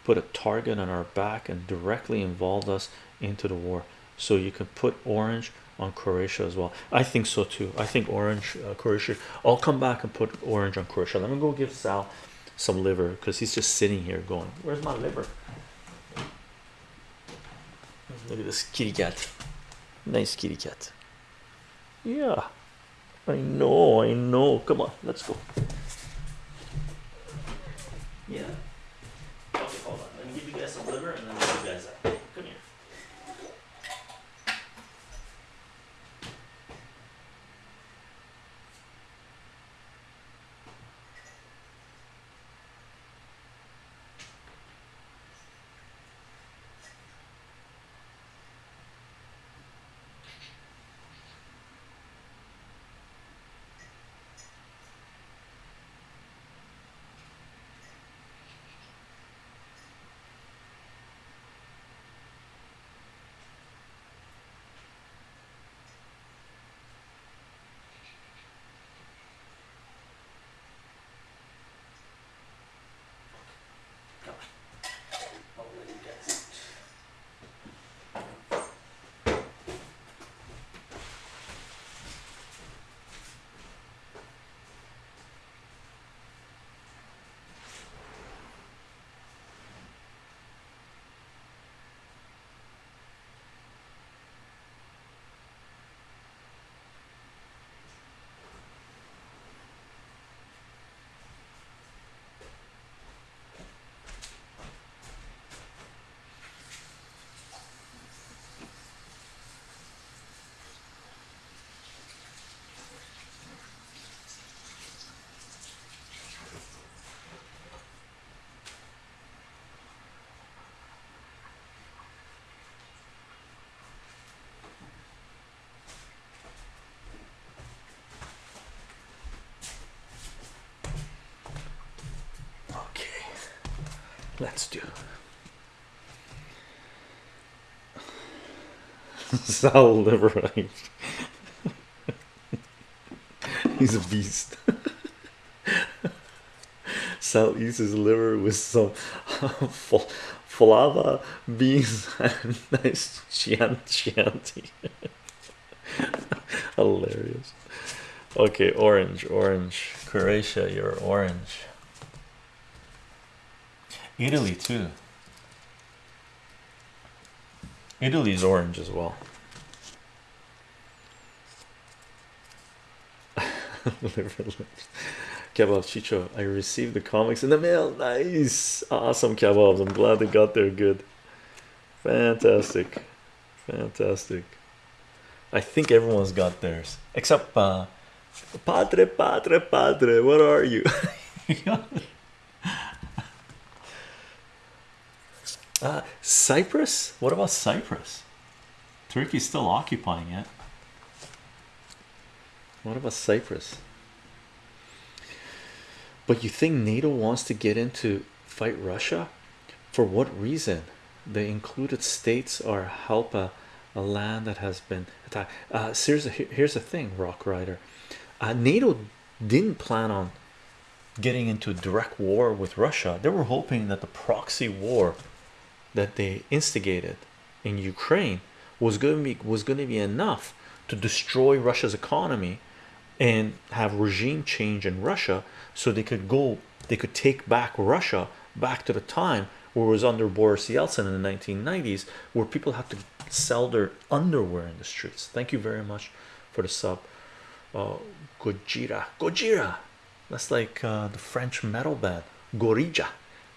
put a target on our back and directly involved us into the war. So you can put orange on Croatia as well. I think so too. I think orange uh, Croatia. I'll come back and put orange on Croatia. Let me go give Sal some liver because he's just sitting here going, Where's my liver? Look at this kitty cat. Nice kitty cat. Yeah, I know, I know. Come on, let's go. Yeah. Okay, hold on. Let me give you guys some liver and then let's do. Sal liver. He's a beast. Sal eats his liver with some falava beans and nice chian chianti. Hilarious. Okay, orange, orange. Croatia, you're orange. Italy too. Italy's orange as well. Liver lips. Kebab Chicho. I received the comics in the mail. Nice, awesome kebabs. I'm glad they got there good. Fantastic, fantastic. I think everyone's got theirs except uh, Padre, Padre, Padre. What are you? Uh, Cyprus? What about Cyprus? Turkey's still occupying it. What about Cyprus? But you think NATO wants to get into fight Russia? For what reason? The included states are help a, a land that has been attacked. Uh, here's the here's the thing, Rock Rider. Uh, NATO didn't plan on getting into a direct war with Russia. They were hoping that the proxy war that they instigated in Ukraine was going to be was going to be enough to destroy Russia's economy and have regime change in Russia so they could go they could take back Russia back to the time where it was under Boris Yeltsin in the 1990s where people had to sell their underwear in the streets. Thank you very much for the sub uh, Gojira. Gojira! That's like uh, the French metal band. Gorija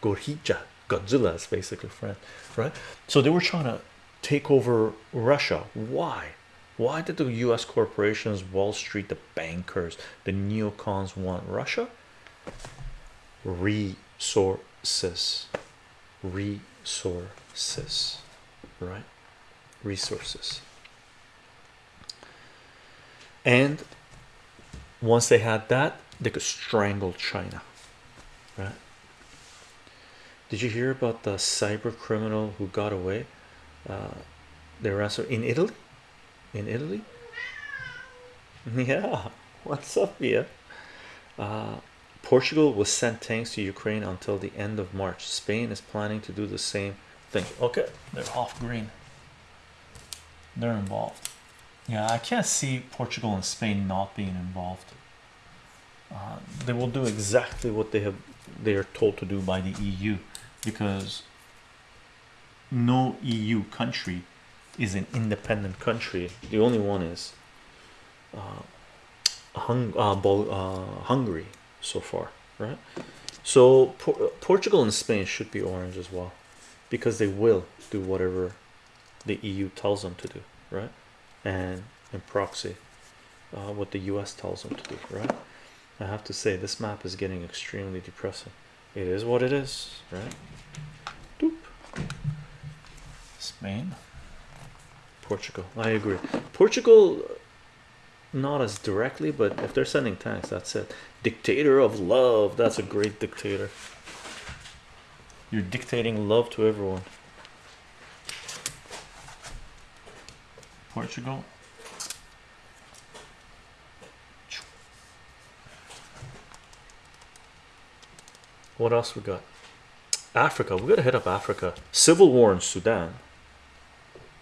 Gorija Godzilla is basically French right? So they were trying to take over Russia. Why? Why did the US corporations Wall Street the bankers the neocons want Russia? Resources. Resources right? Resources. And once they had that they could strangle China right did you hear about the cyber criminal who got away? Uh, they were in Italy? In Italy? Yeah. What's up yeah uh, Portugal was sent tanks to Ukraine until the end of March. Spain is planning to do the same thing. Okay they're off green. They're involved. Yeah I can't see Portugal and Spain not being involved. Uh, they will do exactly what they have they are told to do by the EU because no EU country is an independent country. The only one is uh, Hung uh, uh, Hungary so far right? So Portugal and Spain should be orange as well because they will do whatever the EU tells them to do right? And in proxy uh, what the US tells them to do right? I have to say this map is getting extremely depressing it is what it is right? Doop. Spain. Portugal. I agree. Portugal not as directly but if they're sending tanks that's it. Dictator of love. That's a great dictator. You're dictating love to everyone. Portugal what else we got? Africa. We gotta hit up Africa. Civil war in Sudan.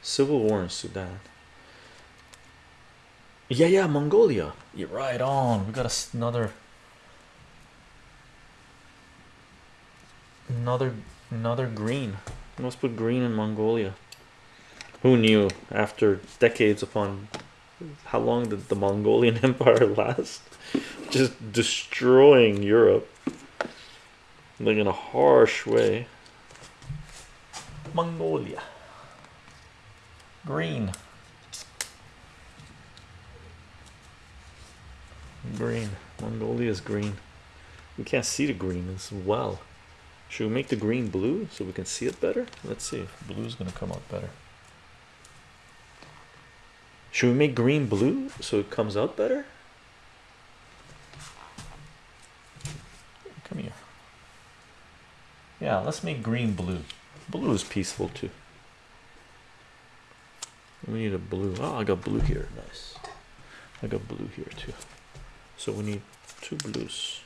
Civil war in Sudan. Yeah yeah Mongolia. You're right on. We got another another another green. Let's put green in Mongolia. Who knew after decades upon how long did the Mongolian Empire last? Just destroying Europe like in a harsh way. Mongolia. Green. Green. Mongolia is green. We can't see the green as well. Should we make the green blue so we can see it better? Let's see. If blue is going to come out better. Should we make green blue so it comes out better come here yeah let's make green blue. Blue is peaceful too. We need a blue. Oh I got blue here. Nice. I got blue here too. So we need two blues.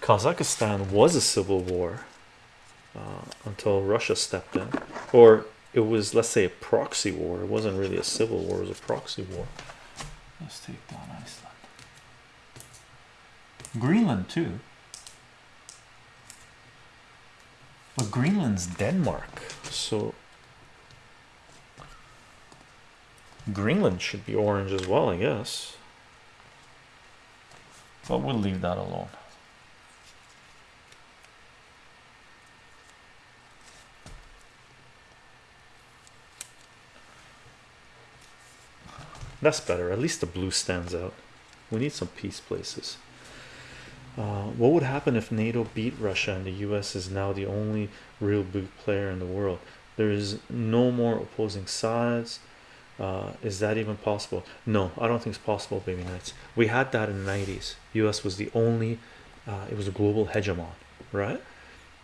Kazakhstan was a civil war uh, until Russia stepped in. Or it was let's say a proxy war. It wasn't really a civil war it was a proxy war. Let's take down Iceland. Greenland too. But Greenland's Denmark. So Greenland should be orange as well I guess. But we'll leave that alone that's better. At least the blue stands out. We need some peace places. Uh, what would happen if NATO beat Russia and the US is now the only real big player in the world? There is no more opposing sides. Uh, is that even possible? No I don't think it's possible baby nights we had that in the 90s US was the only uh, it was a global hegemon right?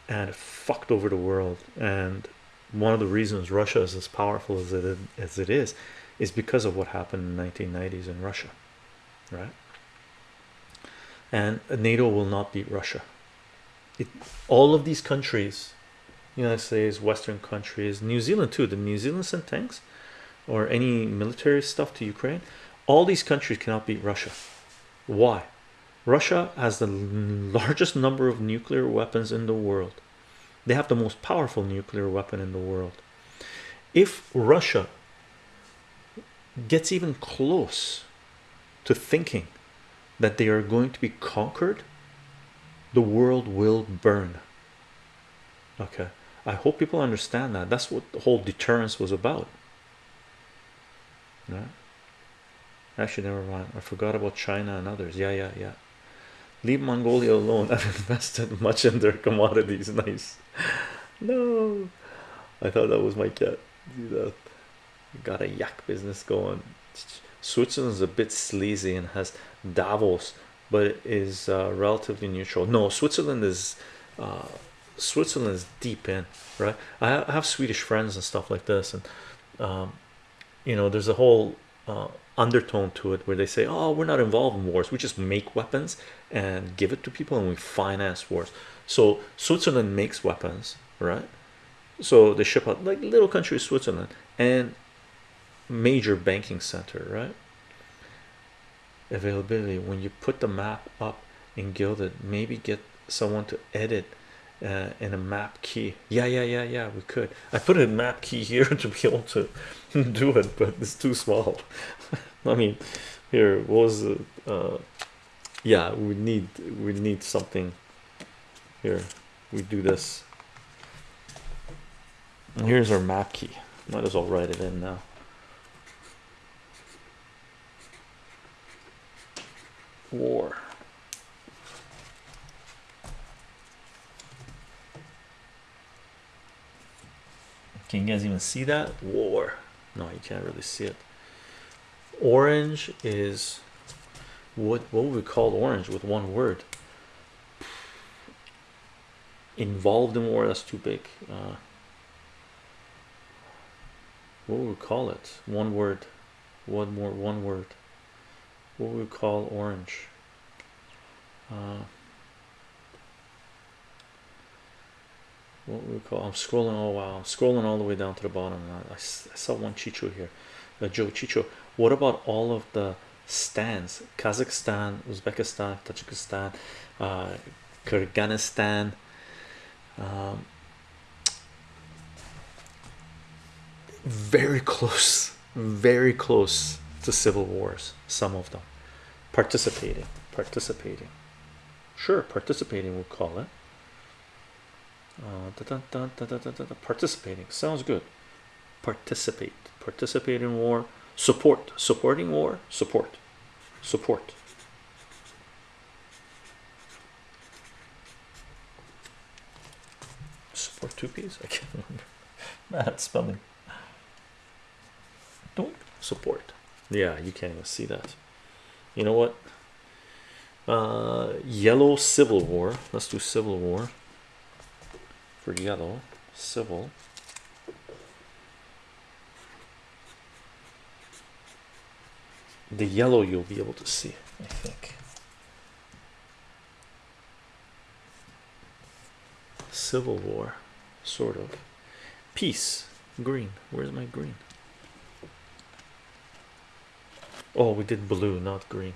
And it fucked over the world. And one of the reasons Russia is as powerful as it as it is is because of what happened in the 1990s in Russia right? And NATO will not beat Russia. It, all of these countries United States Western countries New Zealand too the New Zealand sent tanks or any military stuff to Ukraine all these countries cannot beat Russia. Why? Russia has the largest number of nuclear weapons in the world. They have the most powerful nuclear weapon in the world. If Russia gets even close to thinking that they are going to be conquered the world will burn. Okay I hope people understand that. That's what the whole deterrence was about. Actually never mind. I forgot about China and others. Yeah yeah yeah. Leave Mongolia alone. I've invested much in their commodities. Nice. No, I thought that was my cat. Got a yak business going. Switzerland's a bit sleazy and has Davos, but it is uh, relatively neutral. No, Switzerland is uh, Switzerland is deep in, right? I, have Swedish friends and stuff like this, and um, you know, there's a whole uh, undertone to it where they say, "Oh, we're not involved in wars. We just make weapons and give it to people, and we finance wars." So Switzerland makes weapons, right? So they ship out like little country Switzerland and major banking center, right? Availability when you put the map up in Guilded, maybe get someone to edit uh, in a map key. Yeah, yeah, yeah, yeah. We could. I put a map key here to be able to do it, but it's too small. I mean, here was the? Uh, yeah, we need we need something. Here, we do this. here's our map key. Might as well write it in now. War. Can you guys even see that? War. No, you can't really see it. Orange is what what would we call orange with one word? Involved in war, that's too big. Uh, what would we call it? One word. One more one word. What we call orange? Uh, what we call I'm scrolling oh wow I'm scrolling all the way down to the bottom. I, I saw one Chicho here uh, Joe Chicho. What about all of the stands? Kazakhstan Uzbekistan Tajikistan uh, Kyrgyzstan um, very close very close to civil wars some of them. Participating participating. Sure participating we'll call it. Uh, da, da, da, participating sounds good. Participate participate in war support supporting war support support. Support two P's? I can't remember. Bad spelling. Don't support yeah you can't even see that. You know what? Uh yellow civil war. Let's do civil war. For yellow. Civil. The yellow you'll be able to see. I think. Civil war. Sort of. Peace. Green. Where's my green oh we did blue not green.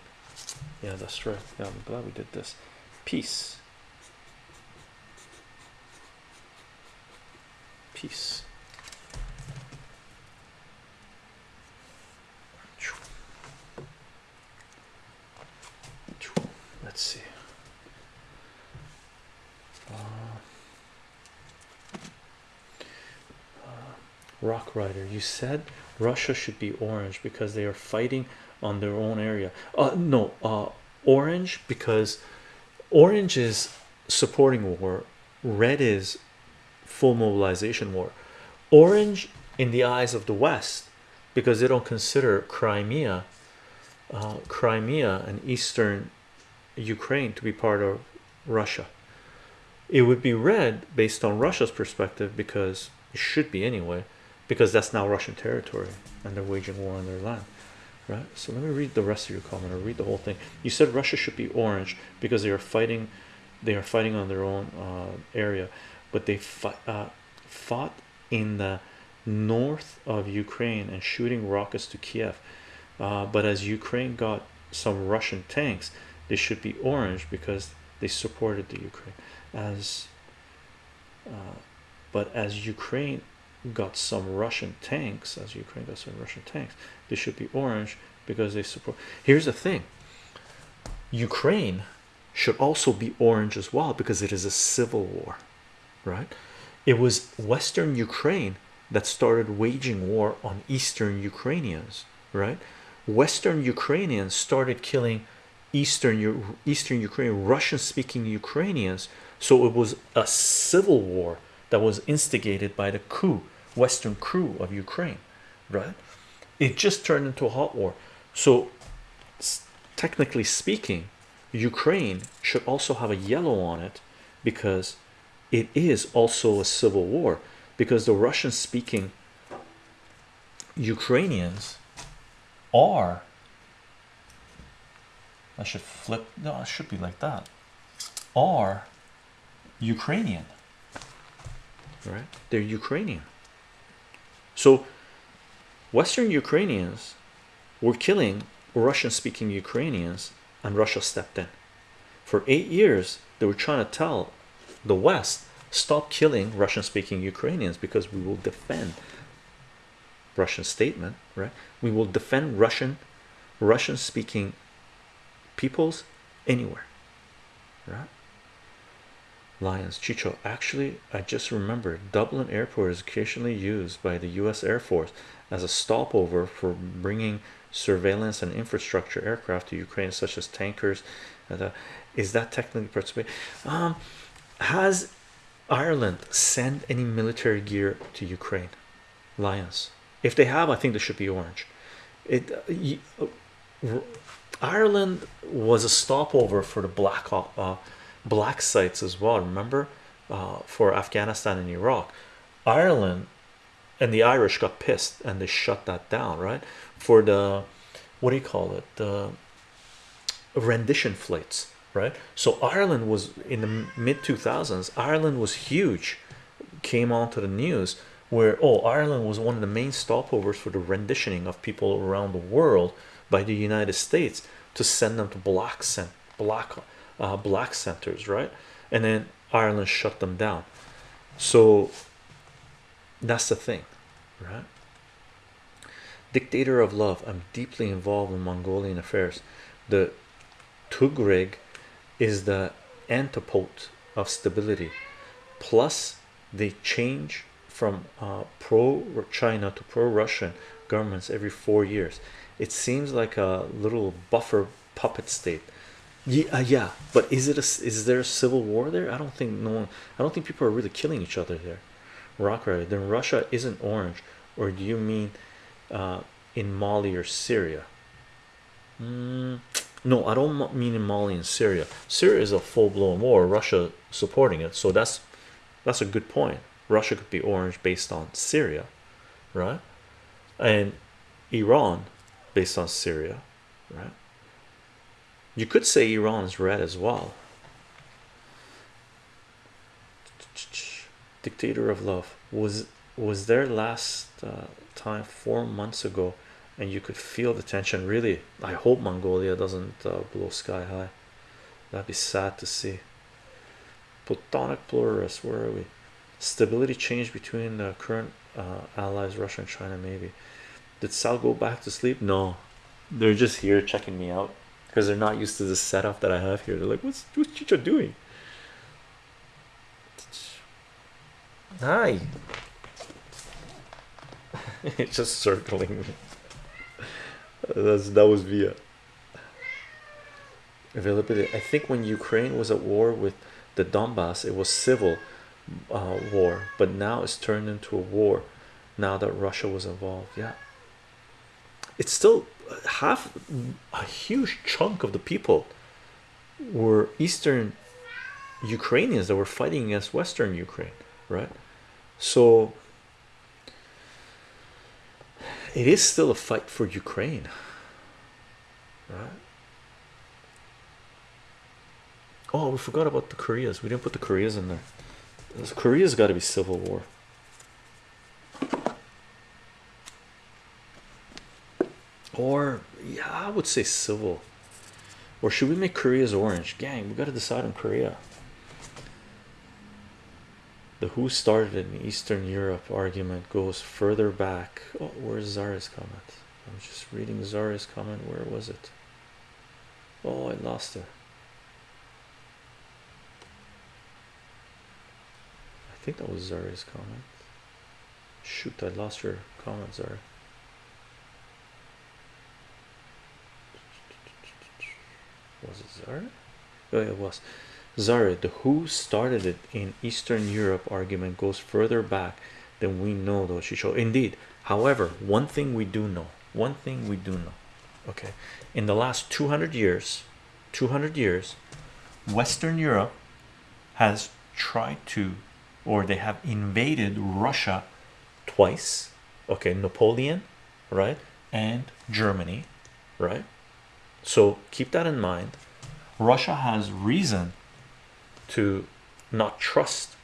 Yeah that's right yeah I'm glad we did this. Peace. Peace. Let's see. Uh, uh, rock rider you said russia should be orange because they are fighting on their own area. Uh no uh orange because orange is supporting war. Red is full mobilization war. Orange in the eyes of the west because they don't consider crimea uh, crimea and eastern ukraine to be part of russia. It would be red based on russia's perspective because it should be anyway because that's now russian territory and they're waging war on their land right so let me read the rest of your comment or read the whole thing you said russia should be orange because they are fighting they are fighting on their own uh, area but they fought, uh, fought in the north of Ukraine and shooting rockets to Kiev. Uh, but as Ukraine got some Russian tanks, they should be orange because they supported the Ukraine. As uh, but as Ukraine got some Russian tanks, as Ukraine got some Russian tanks, they should be orange because they support. Here's the thing: Ukraine should also be orange as well because it is a civil war right it was western ukraine that started waging war on eastern ukrainians right western ukrainians started killing eastern eastern ukraine russian speaking ukrainians so it was a civil war that was instigated by the coup, Western crew of Ukraine, right? It just turned into a hot war. So, technically speaking, Ukraine should also have a yellow on it because it is also a civil war because the Russian speaking Ukrainians are I should flip no it should be like that are Ukrainian right they're Ukrainian so Western Ukrainians were killing Russian speaking Ukrainians and Russia stepped in. For eight years they were trying to tell the West stop killing Russian speaking Ukrainians because we will defend Russian statement right? We will defend Russian Russian speaking peoples anywhere right Lions. Chicho actually I just remembered Dublin airport is occasionally used by the US Air Force as a stopover for bringing surveillance and infrastructure aircraft to Ukraine such as tankers is that technically participate um has Ireland sent any military gear to Ukraine? Lions. If they have I think they should be orange. It uh, uh, Ireland was a stopover for the black uh, black sites as well remember uh, for Afghanistan and Iraq. Ireland and the Irish got pissed and they shut that down right? For the what do you call it? The rendition flights right? So Ireland was in the mid 2000s Ireland was huge. Came onto the news where oh Ireland was one of the main stopovers for the renditioning of people around the world by the United States to send them to black cent black uh, black centers right? And then Ireland shut them down. So that's the thing right? Dictator of love. I'm deeply involved in Mongolian affairs. The Tuareg is the antipode of stability. Plus they change from uh, pro China to pro Russian governments every four years. It seems like a little buffer puppet state yeah uh, yeah but is it a is there a civil war there? I don't think no one I don't think people are really killing each other there rock right then Russia isn't orange or do you mean uh, in Mali or Syria? Mm, no I don't mean in Mali and Syria. Syria is a full-blown war Russia supporting it so that's that's a good point. Russia could be orange based on Syria right? And Iran based on Syria right you could say Iran is red as well. Dictator of love. Was was there last uh, time four months ago and you could feel the tension? Really I hope Mongolia doesn't uh, blow sky high. That'd be sad to see. Platonic pluralist where are we? Stability change between the current uh, allies Russia and China maybe. Did Sal go back to sleep? No. They're just here checking me out because they're not used to the setup that I have here. They're like what's what's Chicho doing? Hi. It's just circling. Me that's that was via. Availability. I think when Ukraine was at war with the Donbass it was civil uh, war but now it's turned into a war now that Russia was involved. Yeah. It's still half a huge chunk of the people were Eastern Ukrainians that were fighting against Western Ukraine right? So it is still a fight for Ukraine right? Oh we forgot about the Koreas. We didn't put the Koreas in there. Korea's got to be civil war or yeah I would say civil. Or should we make Korea's orange? Gang we got to decide on Korea. The who started in Eastern Europe argument goes further back. Oh, where's Zara's comment? I'm just reading Zara's comment. Where was it? Oh I lost it I think that was Zara's comment. Shoot I lost your comment Zara was it Zara oh it was Zara, the who started it in Eastern Europe argument goes further back than we know, though. She showed indeed. However, one thing we do know, one thing we do know, okay, in the last 200 years, 200 years, Western Europe has tried to, or they have invaded Russia twice, okay, Napoleon, right, and Germany, right. So keep that in mind. Russia has reason to not trust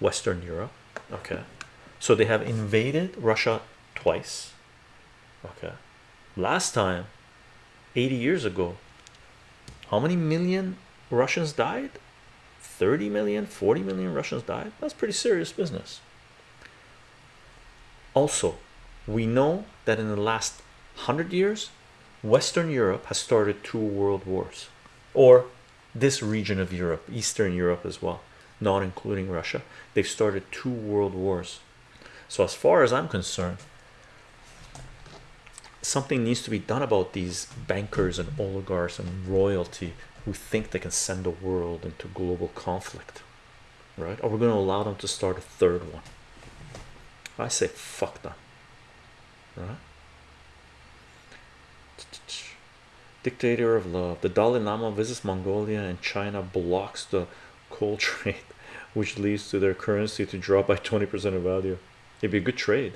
Western Europe. Okay, so they have invaded Russia twice. Okay, last time 80 years ago, how many million Russians died? 30 million, 40 million Russians died. That's pretty serious business. Also, we know that in the last hundred years, Western Europe has started two world wars, or this region of Europe, Eastern Europe as well, not including Russia. They've started two world wars. So, as far as I'm concerned, something needs to be done about these bankers and oligarchs and royalty who think they can send the world into global conflict, right? Are we're going to allow them to start a third one. I say, fuck them, right? Dictator of love. The Dalai Lama visits Mongolia and China blocks the coal trade, which leads to their currency to drop by 20% of value. It'd be a good trade.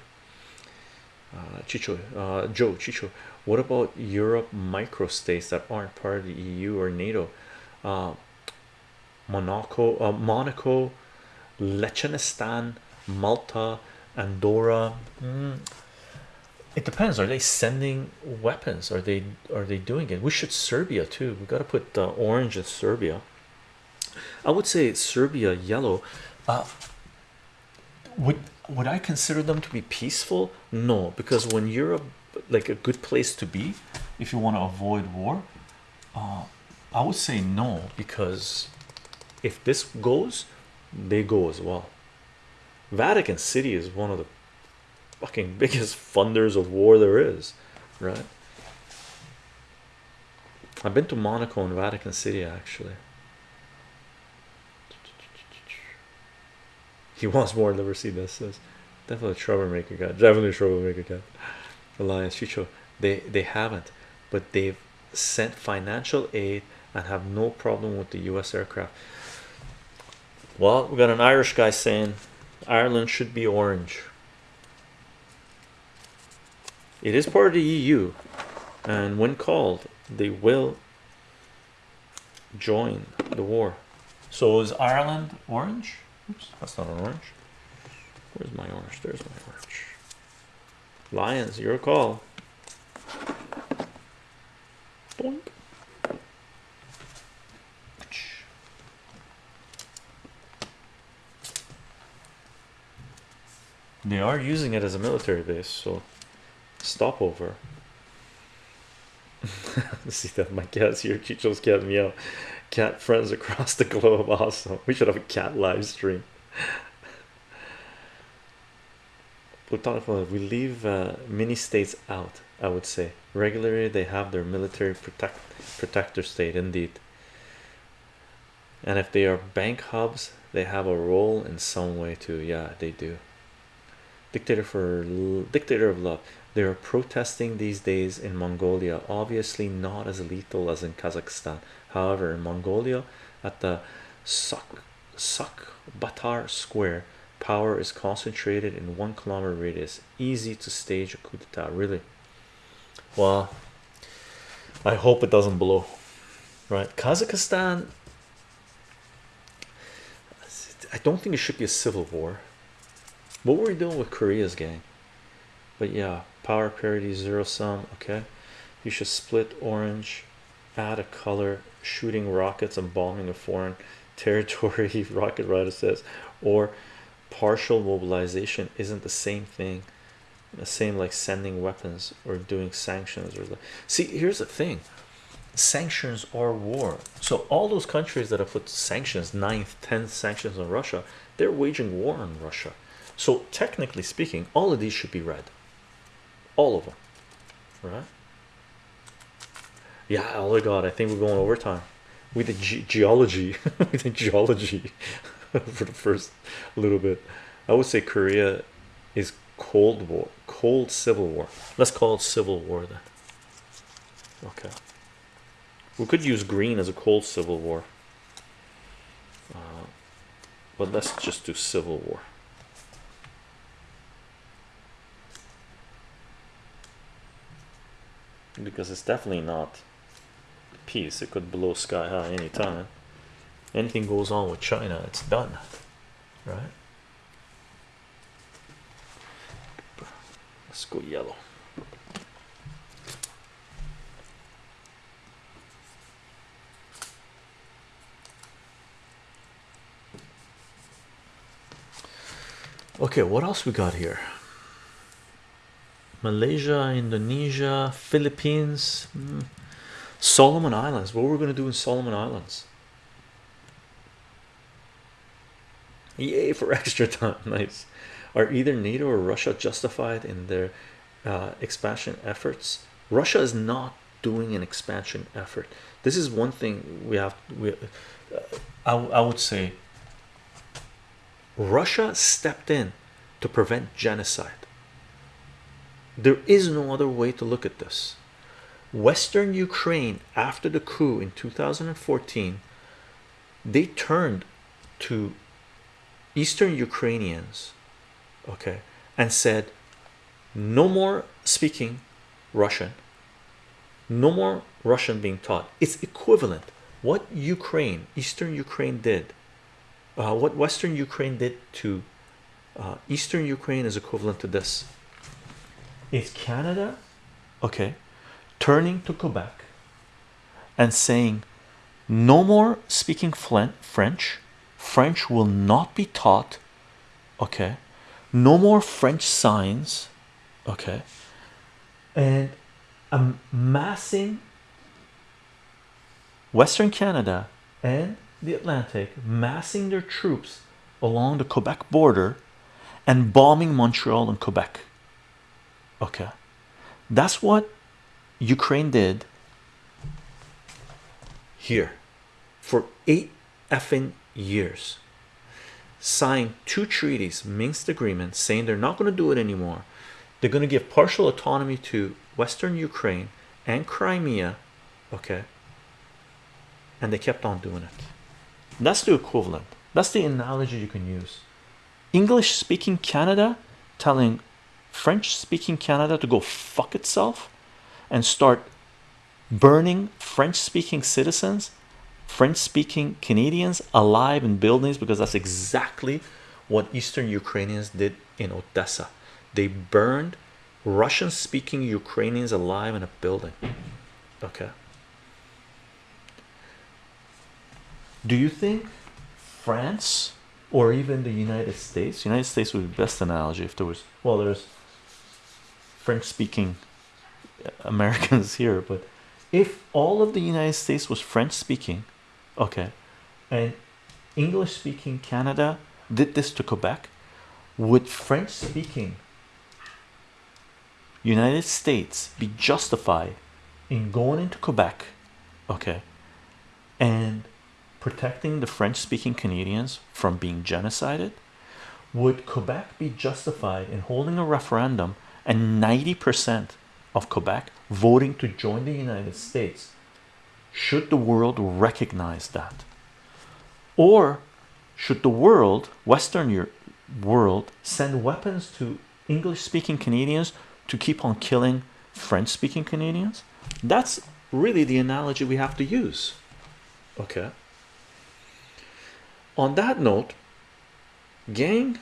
Uh, Chicho, uh, Joe, Chicho, what about Europe microstates that aren't part of the EU or NATO? Uh, Monaco, uh, Monaco, Liechtenstein, Malta, Andorra. Mm, it depends. Are they sending weapons? Are they are they doing it? We should Serbia too. We got to put uh, orange in Serbia. I would say Serbia yellow. Uh, would would I consider them to be peaceful? No, because when you're a, like a good place to be, if you want to avoid war, uh, I would say no because if this goes, they go as well. Vatican City is one of the fucking biggest funders of war there is, right? I've been to Monaco and Vatican City actually. He wants more liberty. This says definitely troublemaker guy, definitely troublemaker guy. Alliance Chicho, they they haven't, but they've sent financial aid and have no problem with the U.S. aircraft. Well, we got an Irish guy saying Ireland should be orange. It is part of the EU, and when called, they will join the war. So is Ireland orange? Oops, that's not an orange. Where's my orange? There's my orange. Lions, your call. Boink. They are using it as a military base, so stopover. See that my cat's here. Chicho's cat meow. Cat friends across the globe. Awesome. We should have a cat live stream. we leave uh, mini states out. I would say regularly they have their military protect protector state indeed. And if they are bank hubs, they have a role in some way too. Yeah, they do. Dictator for dictator of love. They are protesting these days in Mongolia, obviously not as lethal as in Kazakhstan. However, in Mongolia, at the Sak Sukhbaatar Square, power is concentrated in one kilometer radius. Easy to stage a coup d'etat. Really? Well, I hope it doesn't blow. Right? Kazakhstan. I don't think it should be a civil war. What were we doing with Korea's gang? But yeah, power parity zero sum. Okay, you should split orange, add a color, shooting rockets and bombing a foreign territory. Rocket Rider says, or partial mobilization isn't the same thing. The same like sending weapons or doing sanctions or like. See, here's the thing sanctions are war so all those countries that have put sanctions ninth 10th sanctions on russia they're waging war on russia so technically speaking all of these should be read all of them right? Yeah oh my god i think we're going overtime. We did ge geology. We did geology for the first little bit. I would say Korea is cold war cold civil war. Let's call it civil war then. Okay. We could use green as a cold civil war. Uh, but let's just do civil war because it's definitely not peace. It could blow sky high anytime. Anything goes on with China it's done. Right? Let's go yellow. Okay what else we got here Malaysia Indonesia Philippines hmm. Solomon Islands what we're we gonna do in Solomon Islands Yay for extra time. Nice. Are either NATO or Russia justified in their uh, expansion efforts? Russia is not doing an expansion effort. This is one thing we have. We, uh, I, I would say Russia stepped in to prevent genocide. There is no other way to look at this. Western Ukraine, after the coup in 2014, they turned to Eastern Ukrainians, okay, and said, no more speaking Russian, no more Russian being taught. It's equivalent. What Ukraine, Eastern Ukraine did, uh, what Western Ukraine did to uh, Eastern Ukraine is equivalent to this. Is Canada, okay, turning to Quebec and saying, no more speaking French. French will not be taught okay. No more French signs okay. And amassing Western Canada and the Atlantic massing their troops along the Quebec border and bombing Montreal and Quebec okay. That's what Ukraine did here for eight effing years. Signed two treaties Minsk agreement saying they're not going to do it anymore. They're going to give partial autonomy to Western Ukraine and Crimea okay? And they kept on doing it. That's the equivalent. That's the analogy you can use. English speaking Canada telling French speaking Canada to go fuck itself and start burning French speaking citizens French-speaking Canadians alive in buildings because that's exactly what Eastern Ukrainians did in Odessa. They burned Russian-speaking Ukrainians alive in a building. Okay. Do you think France or even the United States? United States would be the best analogy if there was well, there's French-speaking Americans here, but if all of the United States was French-speaking okay and English speaking Canada did this to Quebec would French speaking United States be justified in going into Quebec okay and protecting the French speaking Canadians from being genocided? Would Quebec be justified in holding a referendum and 90% of Quebec voting to join the United States should the world recognize that? Or should the world western world send weapons to english speaking canadians to keep on killing french speaking canadians? That's really the analogy we have to use. Okay. On that note gang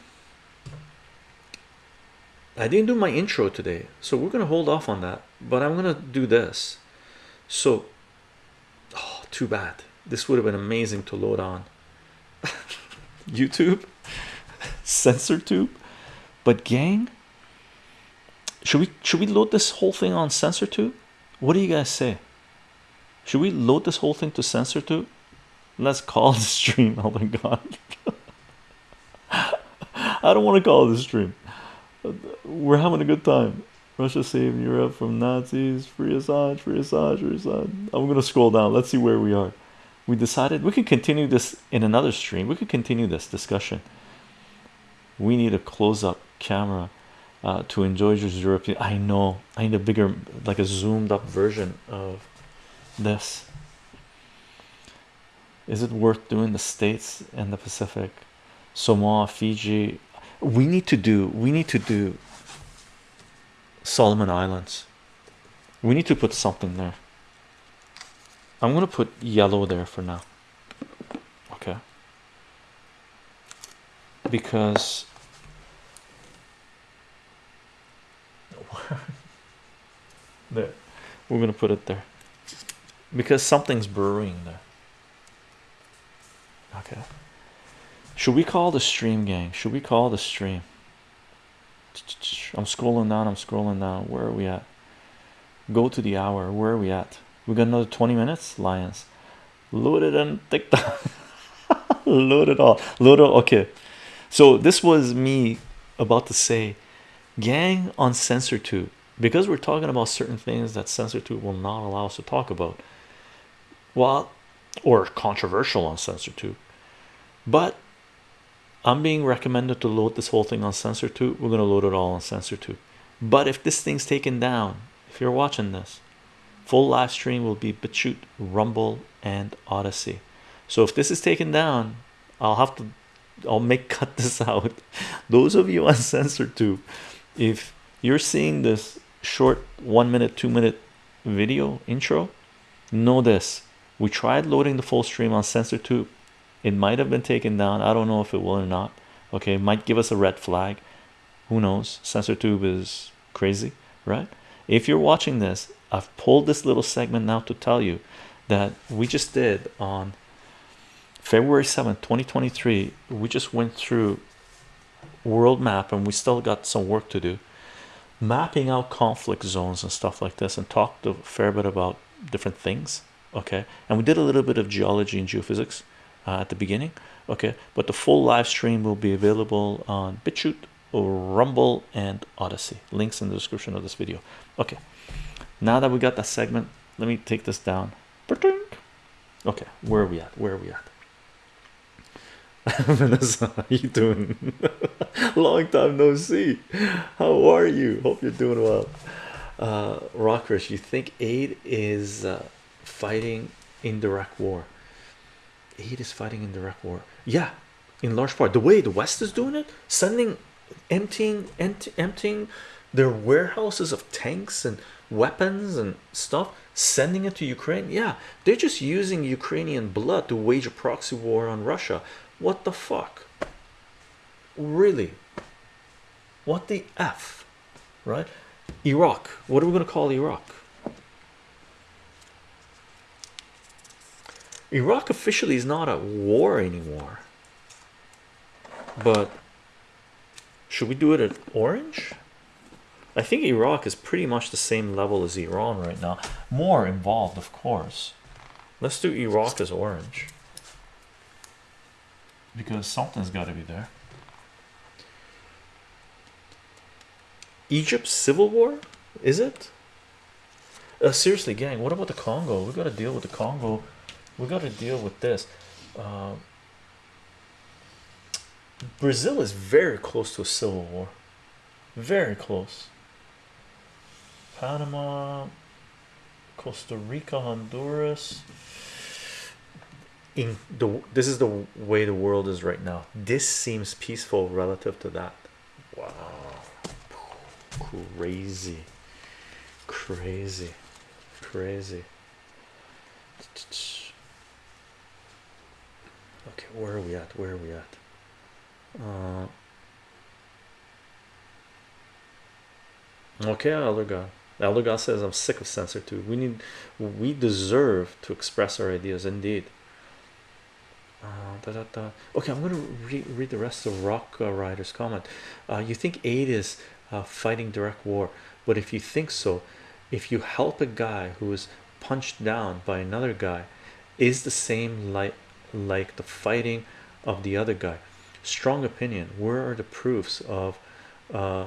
I didn't do my intro today so we're gonna hold off on that but I'm gonna do this. So oh, too bad. This would have been amazing to load on. YouTube? Censor tube? But gang should we should we load this whole thing on censor tube? What do you guys say? Should we load this whole thing to censor tube? Let's call the stream oh my god. I don't want to call this stream we're having a good time Russia saved Europe from Nazis. Free Assange, free Assange, free Assange. I'm gonna scroll down. Let's see where we are. we decided we could continue this in another stream. We could continue this discussion. We need a close-up camera uh, to enjoy European. I know. I need a bigger, like a zoomed-up version of this. Is it worth doing the states and the Pacific? Samoa, Fiji. We need to do. We need to do Solomon Islands. We need to put something there. I'm gonna put yellow there for now. Okay. Because there, we're gonna put it there because something's brewing there. Okay. Should we call the stream gang? Should we call the stream? I'm scrolling down, I'm scrolling down. Where are we at? Go to the hour. Where are we at? We got another 20 minutes, Lions. Load it on TikTok. load it all. Load it. Okay. So this was me about to say gang on censor tube because we're talking about certain things that censor tube will not allow us to talk about. Well, or controversial on censor tube. But I'm being recommended to load this whole thing on censor tube. We're gonna load it all on censor tube. But if this thing's taken down, if you're watching this, full live stream will be BitChute, Rumble, and Odysee. So if this is taken down, I'll have to I'll make cut this out. Those of you on censor tube, if you're seeing this short one minute, two minute video intro, know this. We tried loading the full stream on censor tube it might have been taken down. I don't know if it will or not. Okay might give us a red flag. Who knows? Sensor tube is crazy right? If you're watching this i've pulled this little segment now to tell you that we just did on february 7th 2023 we just went through world map and we still got some work to do. Mapping out conflict zones and stuff like this and talked a fair bit about different things okay? And we did a little bit of geology and geophysics uh, at the beginning okay but the full live stream will be available on BitChute Rumble and Odysee links in the description of this video okay now that we got that segment let me take this down okay where are we at where are we at Vanessa, how you doing? Long time no see. How are you? Hope you're doing well. Uh, Rockrish, you think aid is uh, fighting indirect war? Aid is fighting in direct war. Yeah, in large part. The way the West is doing it, sending, emptying, empty, emptying their warehouses of tanks and weapons and stuff, sending it to Ukraine. Yeah, they're just using Ukrainian blood to wage a proxy war on Russia. What the fuck? Really? What the F? Right? Iraq. What are we going to call Iraq? Iraq officially is not at war anymore. But should we do it at orange? I think Iraq is pretty much the same level as Iran right now. More involved, of course. Let's do Iraq as orange. Because something's got to be there. Egypt civil war? Is it? Uh, seriously, gang, what about the Congo? We've got to deal with the Congo we got to deal with this. Uh, Brazil is very close to a civil war. Very close. Panama Costa Rica Honduras. In the this is the way the world is right now. This seems peaceful relative to that. Wow. Crazy. Crazy. Crazy okay where are we at? Where are we at? Uh, okay elder god elder god says i'm sick of censor too. We need we deserve to express our ideas indeed. Uh, da, da, da. okay i'm going to re read the rest of rock uh, rider's comment. Uh, you think aid is uh, fighting direct war but if you think so if you help a guy who is punched down by another guy is the same like like the fighting of the other guy strong opinion where are the proofs of uh,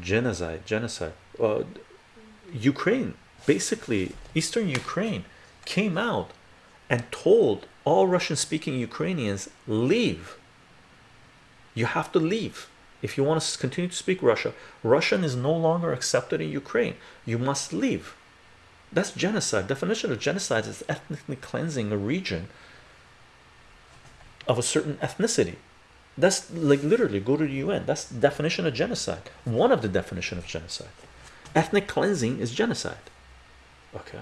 genocide genocide uh, Ukraine basically eastern Ukraine came out and told all Russian-speaking Ukrainians leave. You have to leave if you want to continue to speak Russia. Russian is no longer accepted in Ukraine. You must leave. That's genocide. Definition of genocide is ethnically cleansing a region of a certain ethnicity. That's like literally go to the UN. That's definition of genocide. One of the definition of genocide. Ethnic cleansing is genocide. Okay,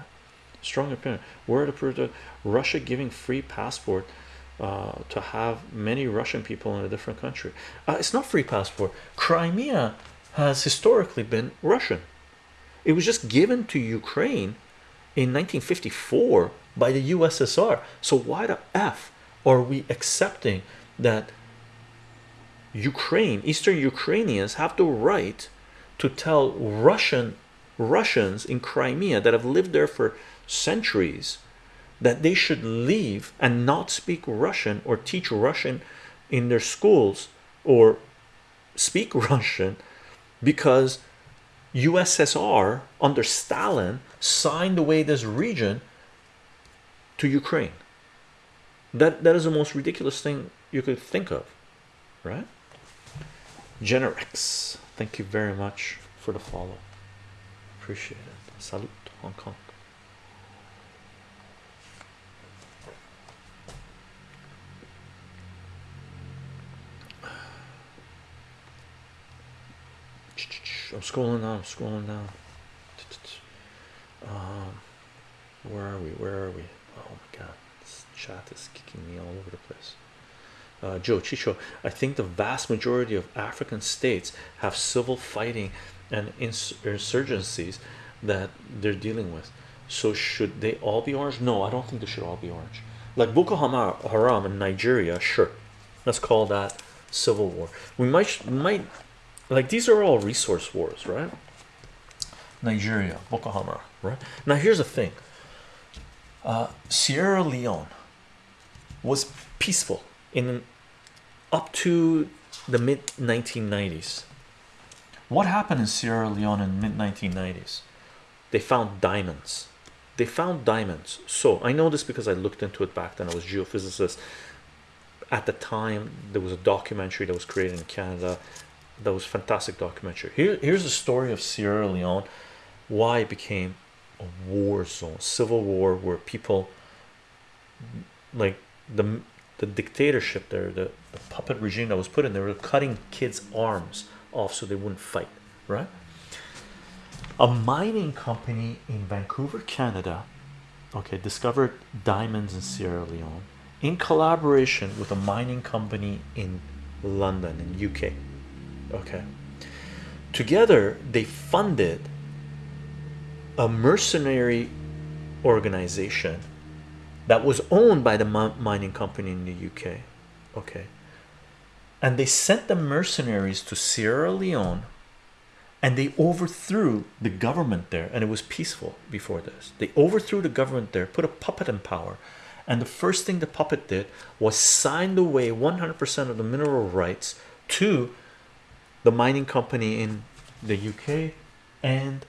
strong opinion. Word approved of Russia giving free passport uh, to have many Russian people in a different country. Uh, it's not free passport. Crimea has historically been Russian. It was just given to Ukraine in 1954 by the USSR. So why the f are we accepting that Ukraine, Eastern Ukrainians have the right to tell Russian Russians in Crimea that have lived there for centuries that they should leave and not speak Russian or teach Russian in their schools or speak Russian because USSR under Stalin signed away this region to Ukraine. That that is the most ridiculous thing you could think of, right? Generex, thank you very much for the follow. Appreciate it. Salute Hong Kong. I'm scrolling down, I'm scrolling down. Um, where are we? Where are we? Oh my god, this chat is kicking me all over the place. Uh, Joe Chicho, I think the vast majority of African states have civil fighting and insurgencies that they're dealing with. So should they all be orange? No, I don't think they should all be orange. Like Boko Haram in Nigeria, sure, let's call that civil war. We might might like these are all resource wars, right? Nigeria, Boko Haram, right? Now here's the thing. Uh, Sierra Leone was peaceful in up to the mid 1990s. What happened in Sierra Leone in mid 1990s? They found diamonds. They found diamonds. So I know this because I looked into it back then. I was geophysicist. At the time, there was a documentary that was created in Canada. Was fantastic documentary. Here, here's the story of Sierra Leone. Why it became a war zone, civil war, where people like the the dictatorship there, the, the puppet regime that was put in, they were cutting kids' arms off so they wouldn't fight, right? A mining company in Vancouver, Canada, okay, discovered diamonds in Sierra Leone in collaboration with a mining company in London, in UK. Okay, together they funded a mercenary organization that was owned by the mining company in the UK. Okay, and they sent the mercenaries to Sierra Leone and they overthrew the government there, and it was peaceful before this. They overthrew the government there, put a puppet in power, and the first thing the puppet did was signed away 100% of the mineral rights to the mining company in the UK and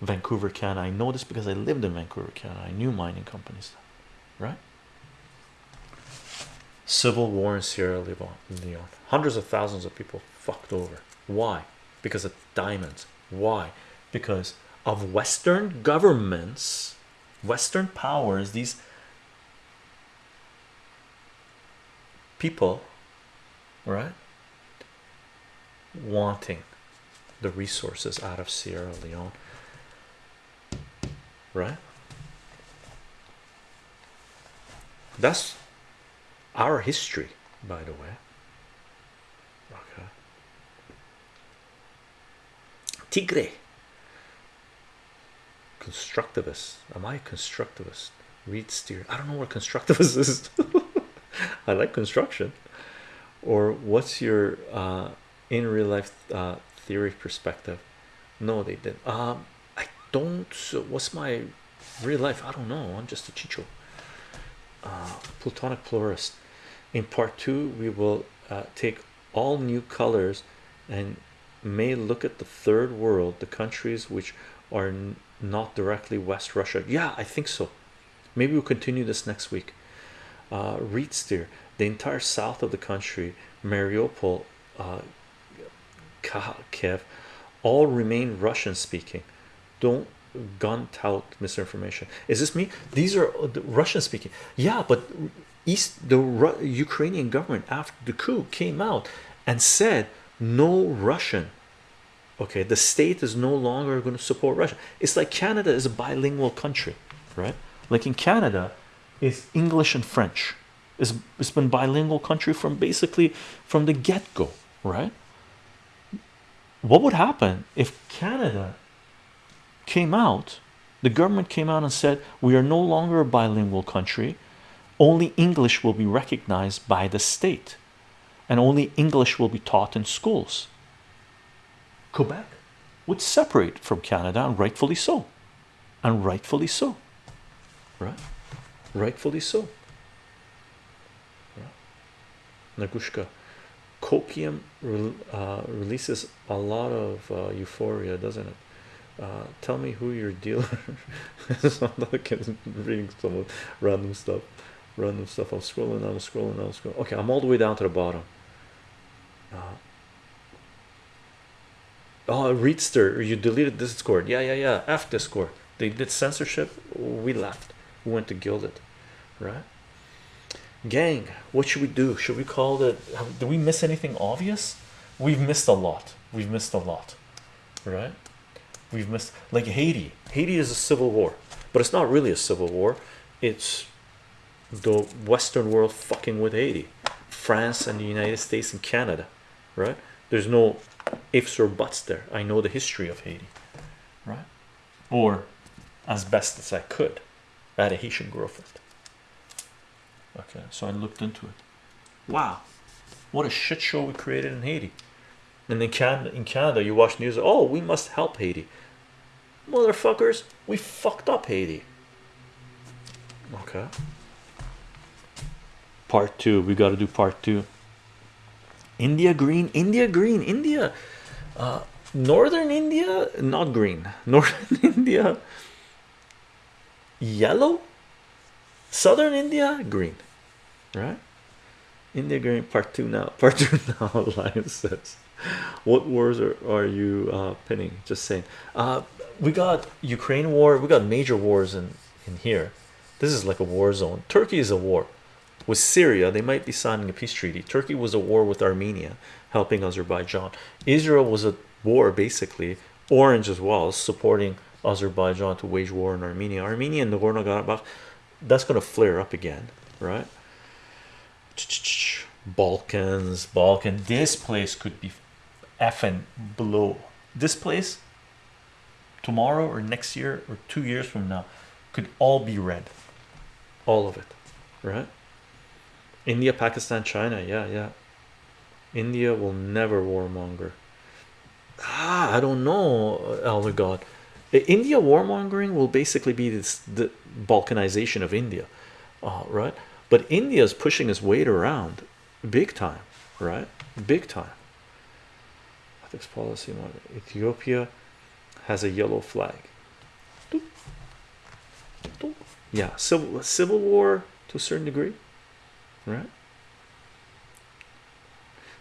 Vancouver, Canada. I know this because I lived in Vancouver, Canada. I knew mining companies, right? Civil war in Sierra Leone. Hundreds of thousands of people fucked over. Why? Because of diamonds. Why? Because of Western governments, Western powers, these people, right? Wanting the resources out of Sierra Leone, right? That's our history, by the way. Okay. Tigre. Constructivist. Am I a constructivist? Read steer. I don't know what constructivist is. I like construction. Or what's your uh, in real life uh, theory perspective? No, they didn't. Um, I don't. What's my real life? I don't know. I'm just a chicho. Uh, Plutonic pluralist in part two we will uh, take all new colors and may look at the third world the countries which are not directly west russia yeah i think so maybe we'll continue this next week uh Reedsteer the entire south of the country Mariupol uh Kiev all remain Russian speaking. Don't gun tout misinformation. Is this me? These are uh, the Russian speaking. Yeah but east the Ru Ukrainian government after the coup came out and said no Russian. Okay the state is no longer going to support Russia. It's like Canada is a bilingual country right? Like in Canada is English and French. It's, it's been bilingual country from basically from the get-go right what would happen if Canada came out the government came out and said we are no longer a bilingual country. Only English will be recognized by the state and only English will be taught in schools. Quebec would separate from Canada and rightfully so. And rightfully so. Right? Rightfully so. Nagushka copium uh, releases a lot of uh, euphoria doesn't it? Uh, tell me who your dealer reading some random stuff random stuff. I'm scrolling I'm scrolling I'm scrolling. Okay I'm all the way down to the bottom. Uh, oh Reedster you deleted this discord yeah yeah yeah F discord they did censorship we left. We went to Guilded right gang what should we do? Should we call it do we miss anything obvious? We've missed a lot. We've missed a lot right? We've missed like Haiti. Haiti is a civil war but it's not really a civil war. It's the western world fucking with Haiti. France and the United States and Canada right? There's no ifs or buts there. I know the history of Haiti right? Or as best as I could had a Haitian girlfriend okay so I looked into it. Wow what a shit show we created in Haiti. And in Canada in Canada you watch news oh we must help Haiti. Motherfuckers we fucked up Haiti. Okay. Part two we got to do part two. India green India green India. Uh northern India not green. Northern India yellow? Southern India green right. India green part two now part two now Alliance says what wars are, are you uh pinning? Just saying. Uh we got Ukraine war we got major wars in in here. This is like a war zone. Turkey is a war with Syria. They might be signing a peace treaty. Turkey was a war with Armenia helping Azerbaijan. Israel was a war basically orange as well supporting Azerbaijan to wage war in Armenia. Armenia and Nagorno-Karabakh that's going to flare up again right Balkans Balkan. This place could be effing below this place tomorrow or next year or two years from now could all be red. All of it right? India Pakistan China yeah yeah. India will never warmonger. Ah I don't know elder god. India warmongering will basically be this the balkanization of India uh, right but India is pushing its weight around big time right? Big time. Ethics policy model. Ethiopia has a yellow flag. Yeah civil civil war to a certain degree right?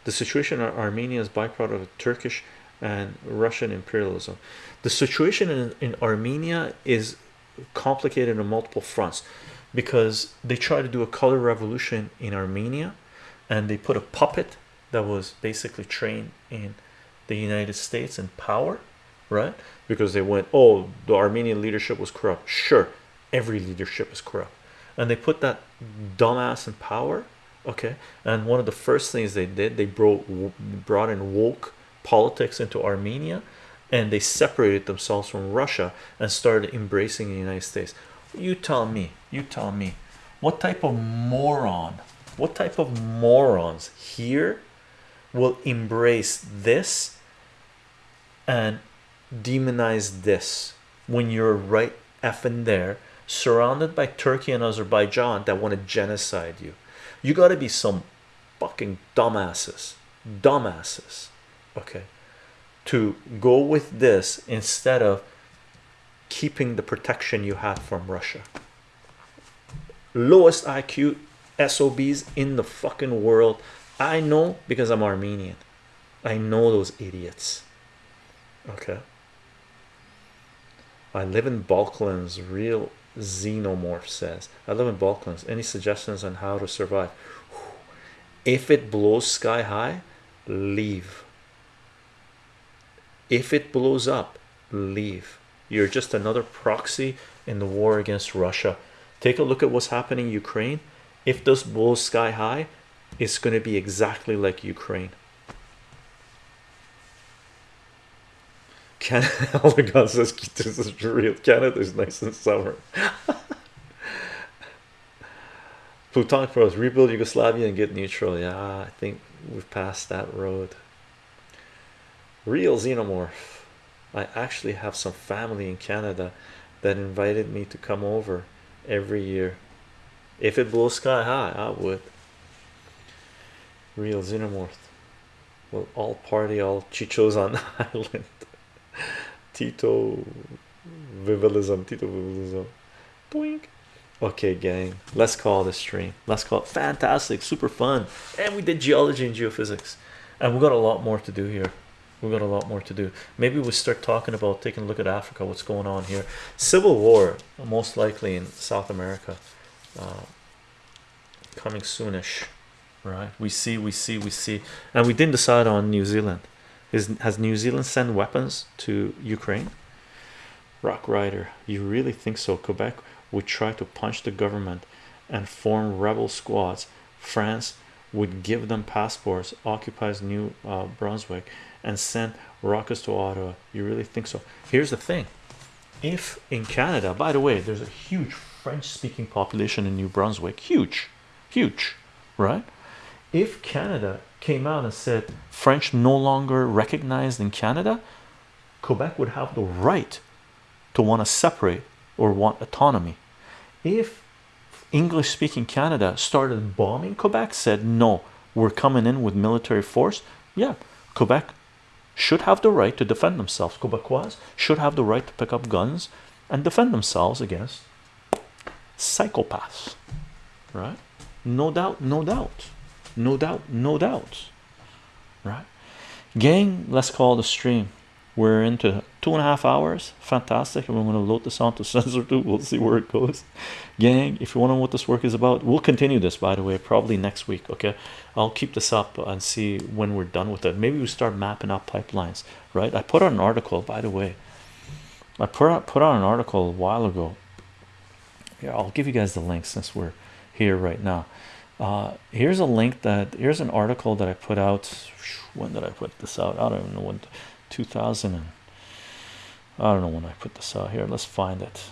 The situation in Armenia is byproduct of Turkish and Russian imperialism. The situation in, in Armenia is complicated on multiple fronts because they tried to do a color revolution in Armenia and they put a puppet that was basically trained in the United States in power right? Because they went oh the Armenian leadership was corrupt. Sure every leadership is corrupt. And they put that dumbass in power okay? And one of the first things they did they brought brought in woke politics into Armenia and they separated themselves from Russia and started embracing the United States you tell me. You tell me. What type of moron what type of morons here will embrace this and demonize this when you're right effing there surrounded by Turkey and Azerbaijan that want to genocide you? You got to be some fucking dumbasses dumbasses okay to go with this instead of keeping the protection you had from Russia lowest IQ SOBs in the fucking world. I know because I'm Armenian. I know those idiots. Okay. I live in Balklands. Real xenomorph says. I live in Balklands. Any suggestions on how to survive? If it blows sky high, leave. If it blows up, leave. You're just another proxy in the war against Russia. Take a look at what's happening in Ukraine. If this blows sky high, it's going to be exactly like Ukraine. Canada, says oh this is real. Canada is nice in summer. Plutonic Pros rebuild Yugoslavia and get neutral. Yeah, I think we've passed that road. Real xenomorph. I actually have some family in Canada that invited me to come over every year. If it blows sky high, I would. Real xenomorph. Well, all party, all chichos on the island. Tito Vivalism, Tito Vivalism. Boink. Okay, gang, let's call this stream. Let's call it fantastic, super fun. And we did geology and geophysics, and we got a lot more to do here. We got a lot more to do. Maybe we start talking about taking a look at Africa, what's going on here. Civil war, most likely in South America, uh, coming soonish, right? We see, we see, we see, and we didn't decide on New Zealand. Is has New Zealand sent weapons to Ukraine? Rock Rider, you really think so? Quebec would try to punch the government and form rebel squads. France would give them passports, occupies New uh, Brunswick, and send rockets to Ottawa. You really think so? Here's the thing if in Canada, by the way, there's a huge French speaking population in New Brunswick, huge, huge, right? If Canada came out and said French no longer recognized in Canada, Quebec would have the right to want to separate or want autonomy. If English speaking Canada started bombing Quebec, said no, we're coming in with military force, yeah, Quebec should have the right to defend themselves. Quebecois should have the right to pick up guns and defend themselves against psychopaths, right? No doubt, no doubt, no doubt, no doubt, right? Gang, let's call the stream. We're into two and a half hours. Fantastic. And we're going to load this onto CensorTube. We'll see where it goes. Gang, if you want to know what this work is about, we'll continue this by the way, probably next week. Okay. I'll keep this up and see when we're done with it. Maybe we start mapping out pipelines, right? I put out an article, by the way. I put out put out an article a while ago. Yeah, I'll give you guys the link since we're here right now. Uh, here's a link that here's an article that I put out. When did I put this out? I don't even know when. 2000 and I don't know when I put this out here. Let's find it.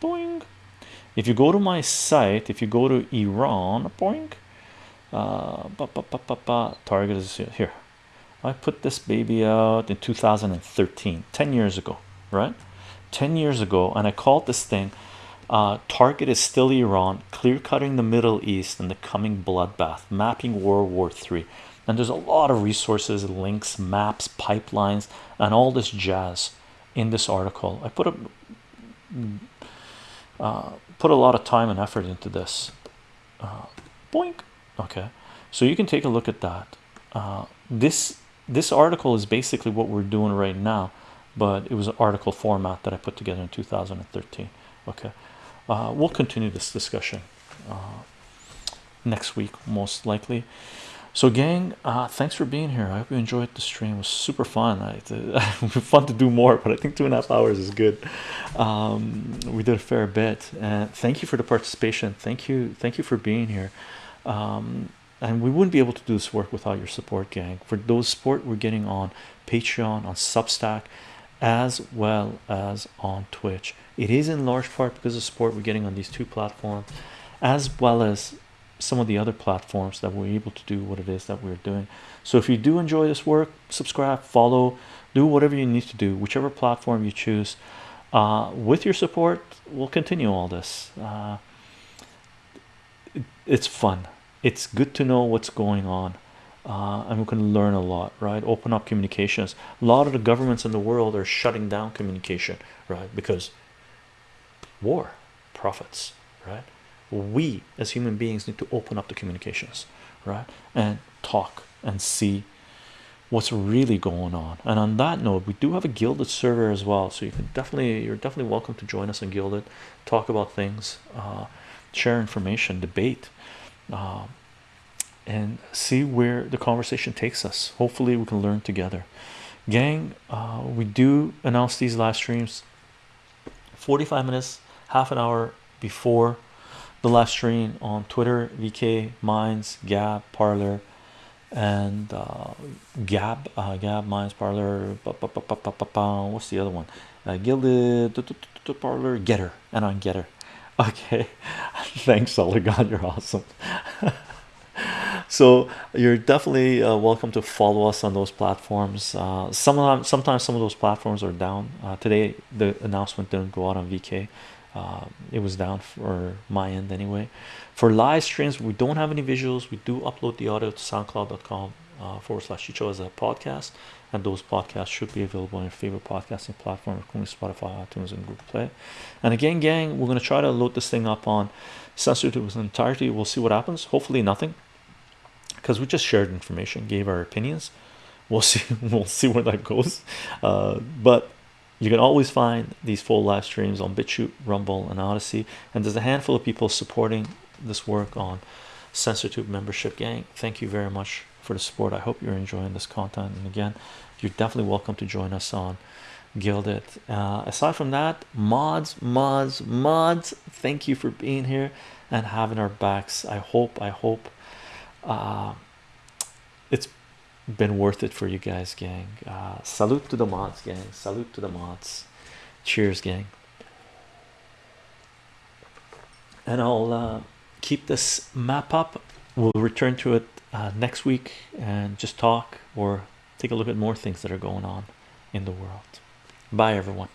Boing. If you go to my site, if you go to Iran, boing. Uh, ba, ba, ba, ba, target is here. I put this baby out in 2013, 10 years ago, right? 10 years ago, and I called this thing uh, Target is still Iran, clear cutting the Middle East and the coming bloodbath, mapping World War III and there's a lot of resources links maps pipelines and all this jazz in this article. I put a uh, put a lot of time and effort into this. Uh, boink. Okay. So you can take a look at that. Uh, this this article is basically what we're doing right now but it was an article format that I put together in 2013 okay. Uh, we'll continue this discussion uh, next week most likely so gang uh thanks for being here. I hope you enjoyed the stream. It was super fun. I, fun to do more but i think two and a half hours is good. Um we did a fair bit. And thank you for the participation. Thank you thank you for being here. Um and we wouldn't be able to do this work without your support gang. For those support we're getting on patreon on substack as well as on twitch. It is in large part because of support we're getting on these two platforms as well as some of the other platforms that we're able to do what it is that we're doing. So if you do enjoy this work subscribe follow do whatever you need to do whichever platform you choose. Uh, with your support we'll continue all this. Uh, it, it's fun. It's good to know what's going on uh, and we can learn a lot right? Open up communications. A lot of the governments in the world are shutting down communication right? Because war profits right we as human beings need to open up the communications right and talk and see what's really going on. And on that note we do have a Guilded server as well so you can definitely you're definitely welcome to join us in Guilded talk about things uh, share information debate uh, and see where the conversation takes us. Hopefully we can learn together. Gang uh, we do announce these live streams 45 minutes half an hour before the live stream on Twitter, VK, Minds, Gab, Parler, and uh, Gab, uh, Gab, Minds, Parler. What's the other one? Uh, Guilded Parler, Getter, and on Getter. Okay, thanks, God, you're awesome. so you're definitely uh, welcome to follow us on those platforms. Uh, sometimes, sometimes some of those platforms are down. Uh, today, the announcement didn't go out on VK uh, it was down for my end anyway. For live streams we don't have any visuals. We do upload the audio to soundcloud.com uh, forward slash chicho as a podcast and those podcasts should be available on your favorite podcasting platform including spotify itunes and google play. And again gang we're going to try to load this thing up on censored to its entirety. We'll see what happens. Hopefully nothing because we just shared information gave our opinions. We'll see we'll see where that goes. Uh, but you can always find these full live streams on BitChute, Rumble, and Odysee. And there's a handful of people supporting this work on CensorTube membership gang. Thank you very much for the support. I hope you're enjoying this content. And again, you're definitely welcome to join us on Guilded. Uh, aside from that, mods, mods, mods, thank you for being here and having our backs. I hope, I hope uh, it's been worth it for you guys gang. Uh, salute to the mods gang. Salute to the mods. Cheers gang. And I'll uh, keep this map up. We'll return to it uh, next week and just talk or take a look at more things that are going on in the world. Bye everyone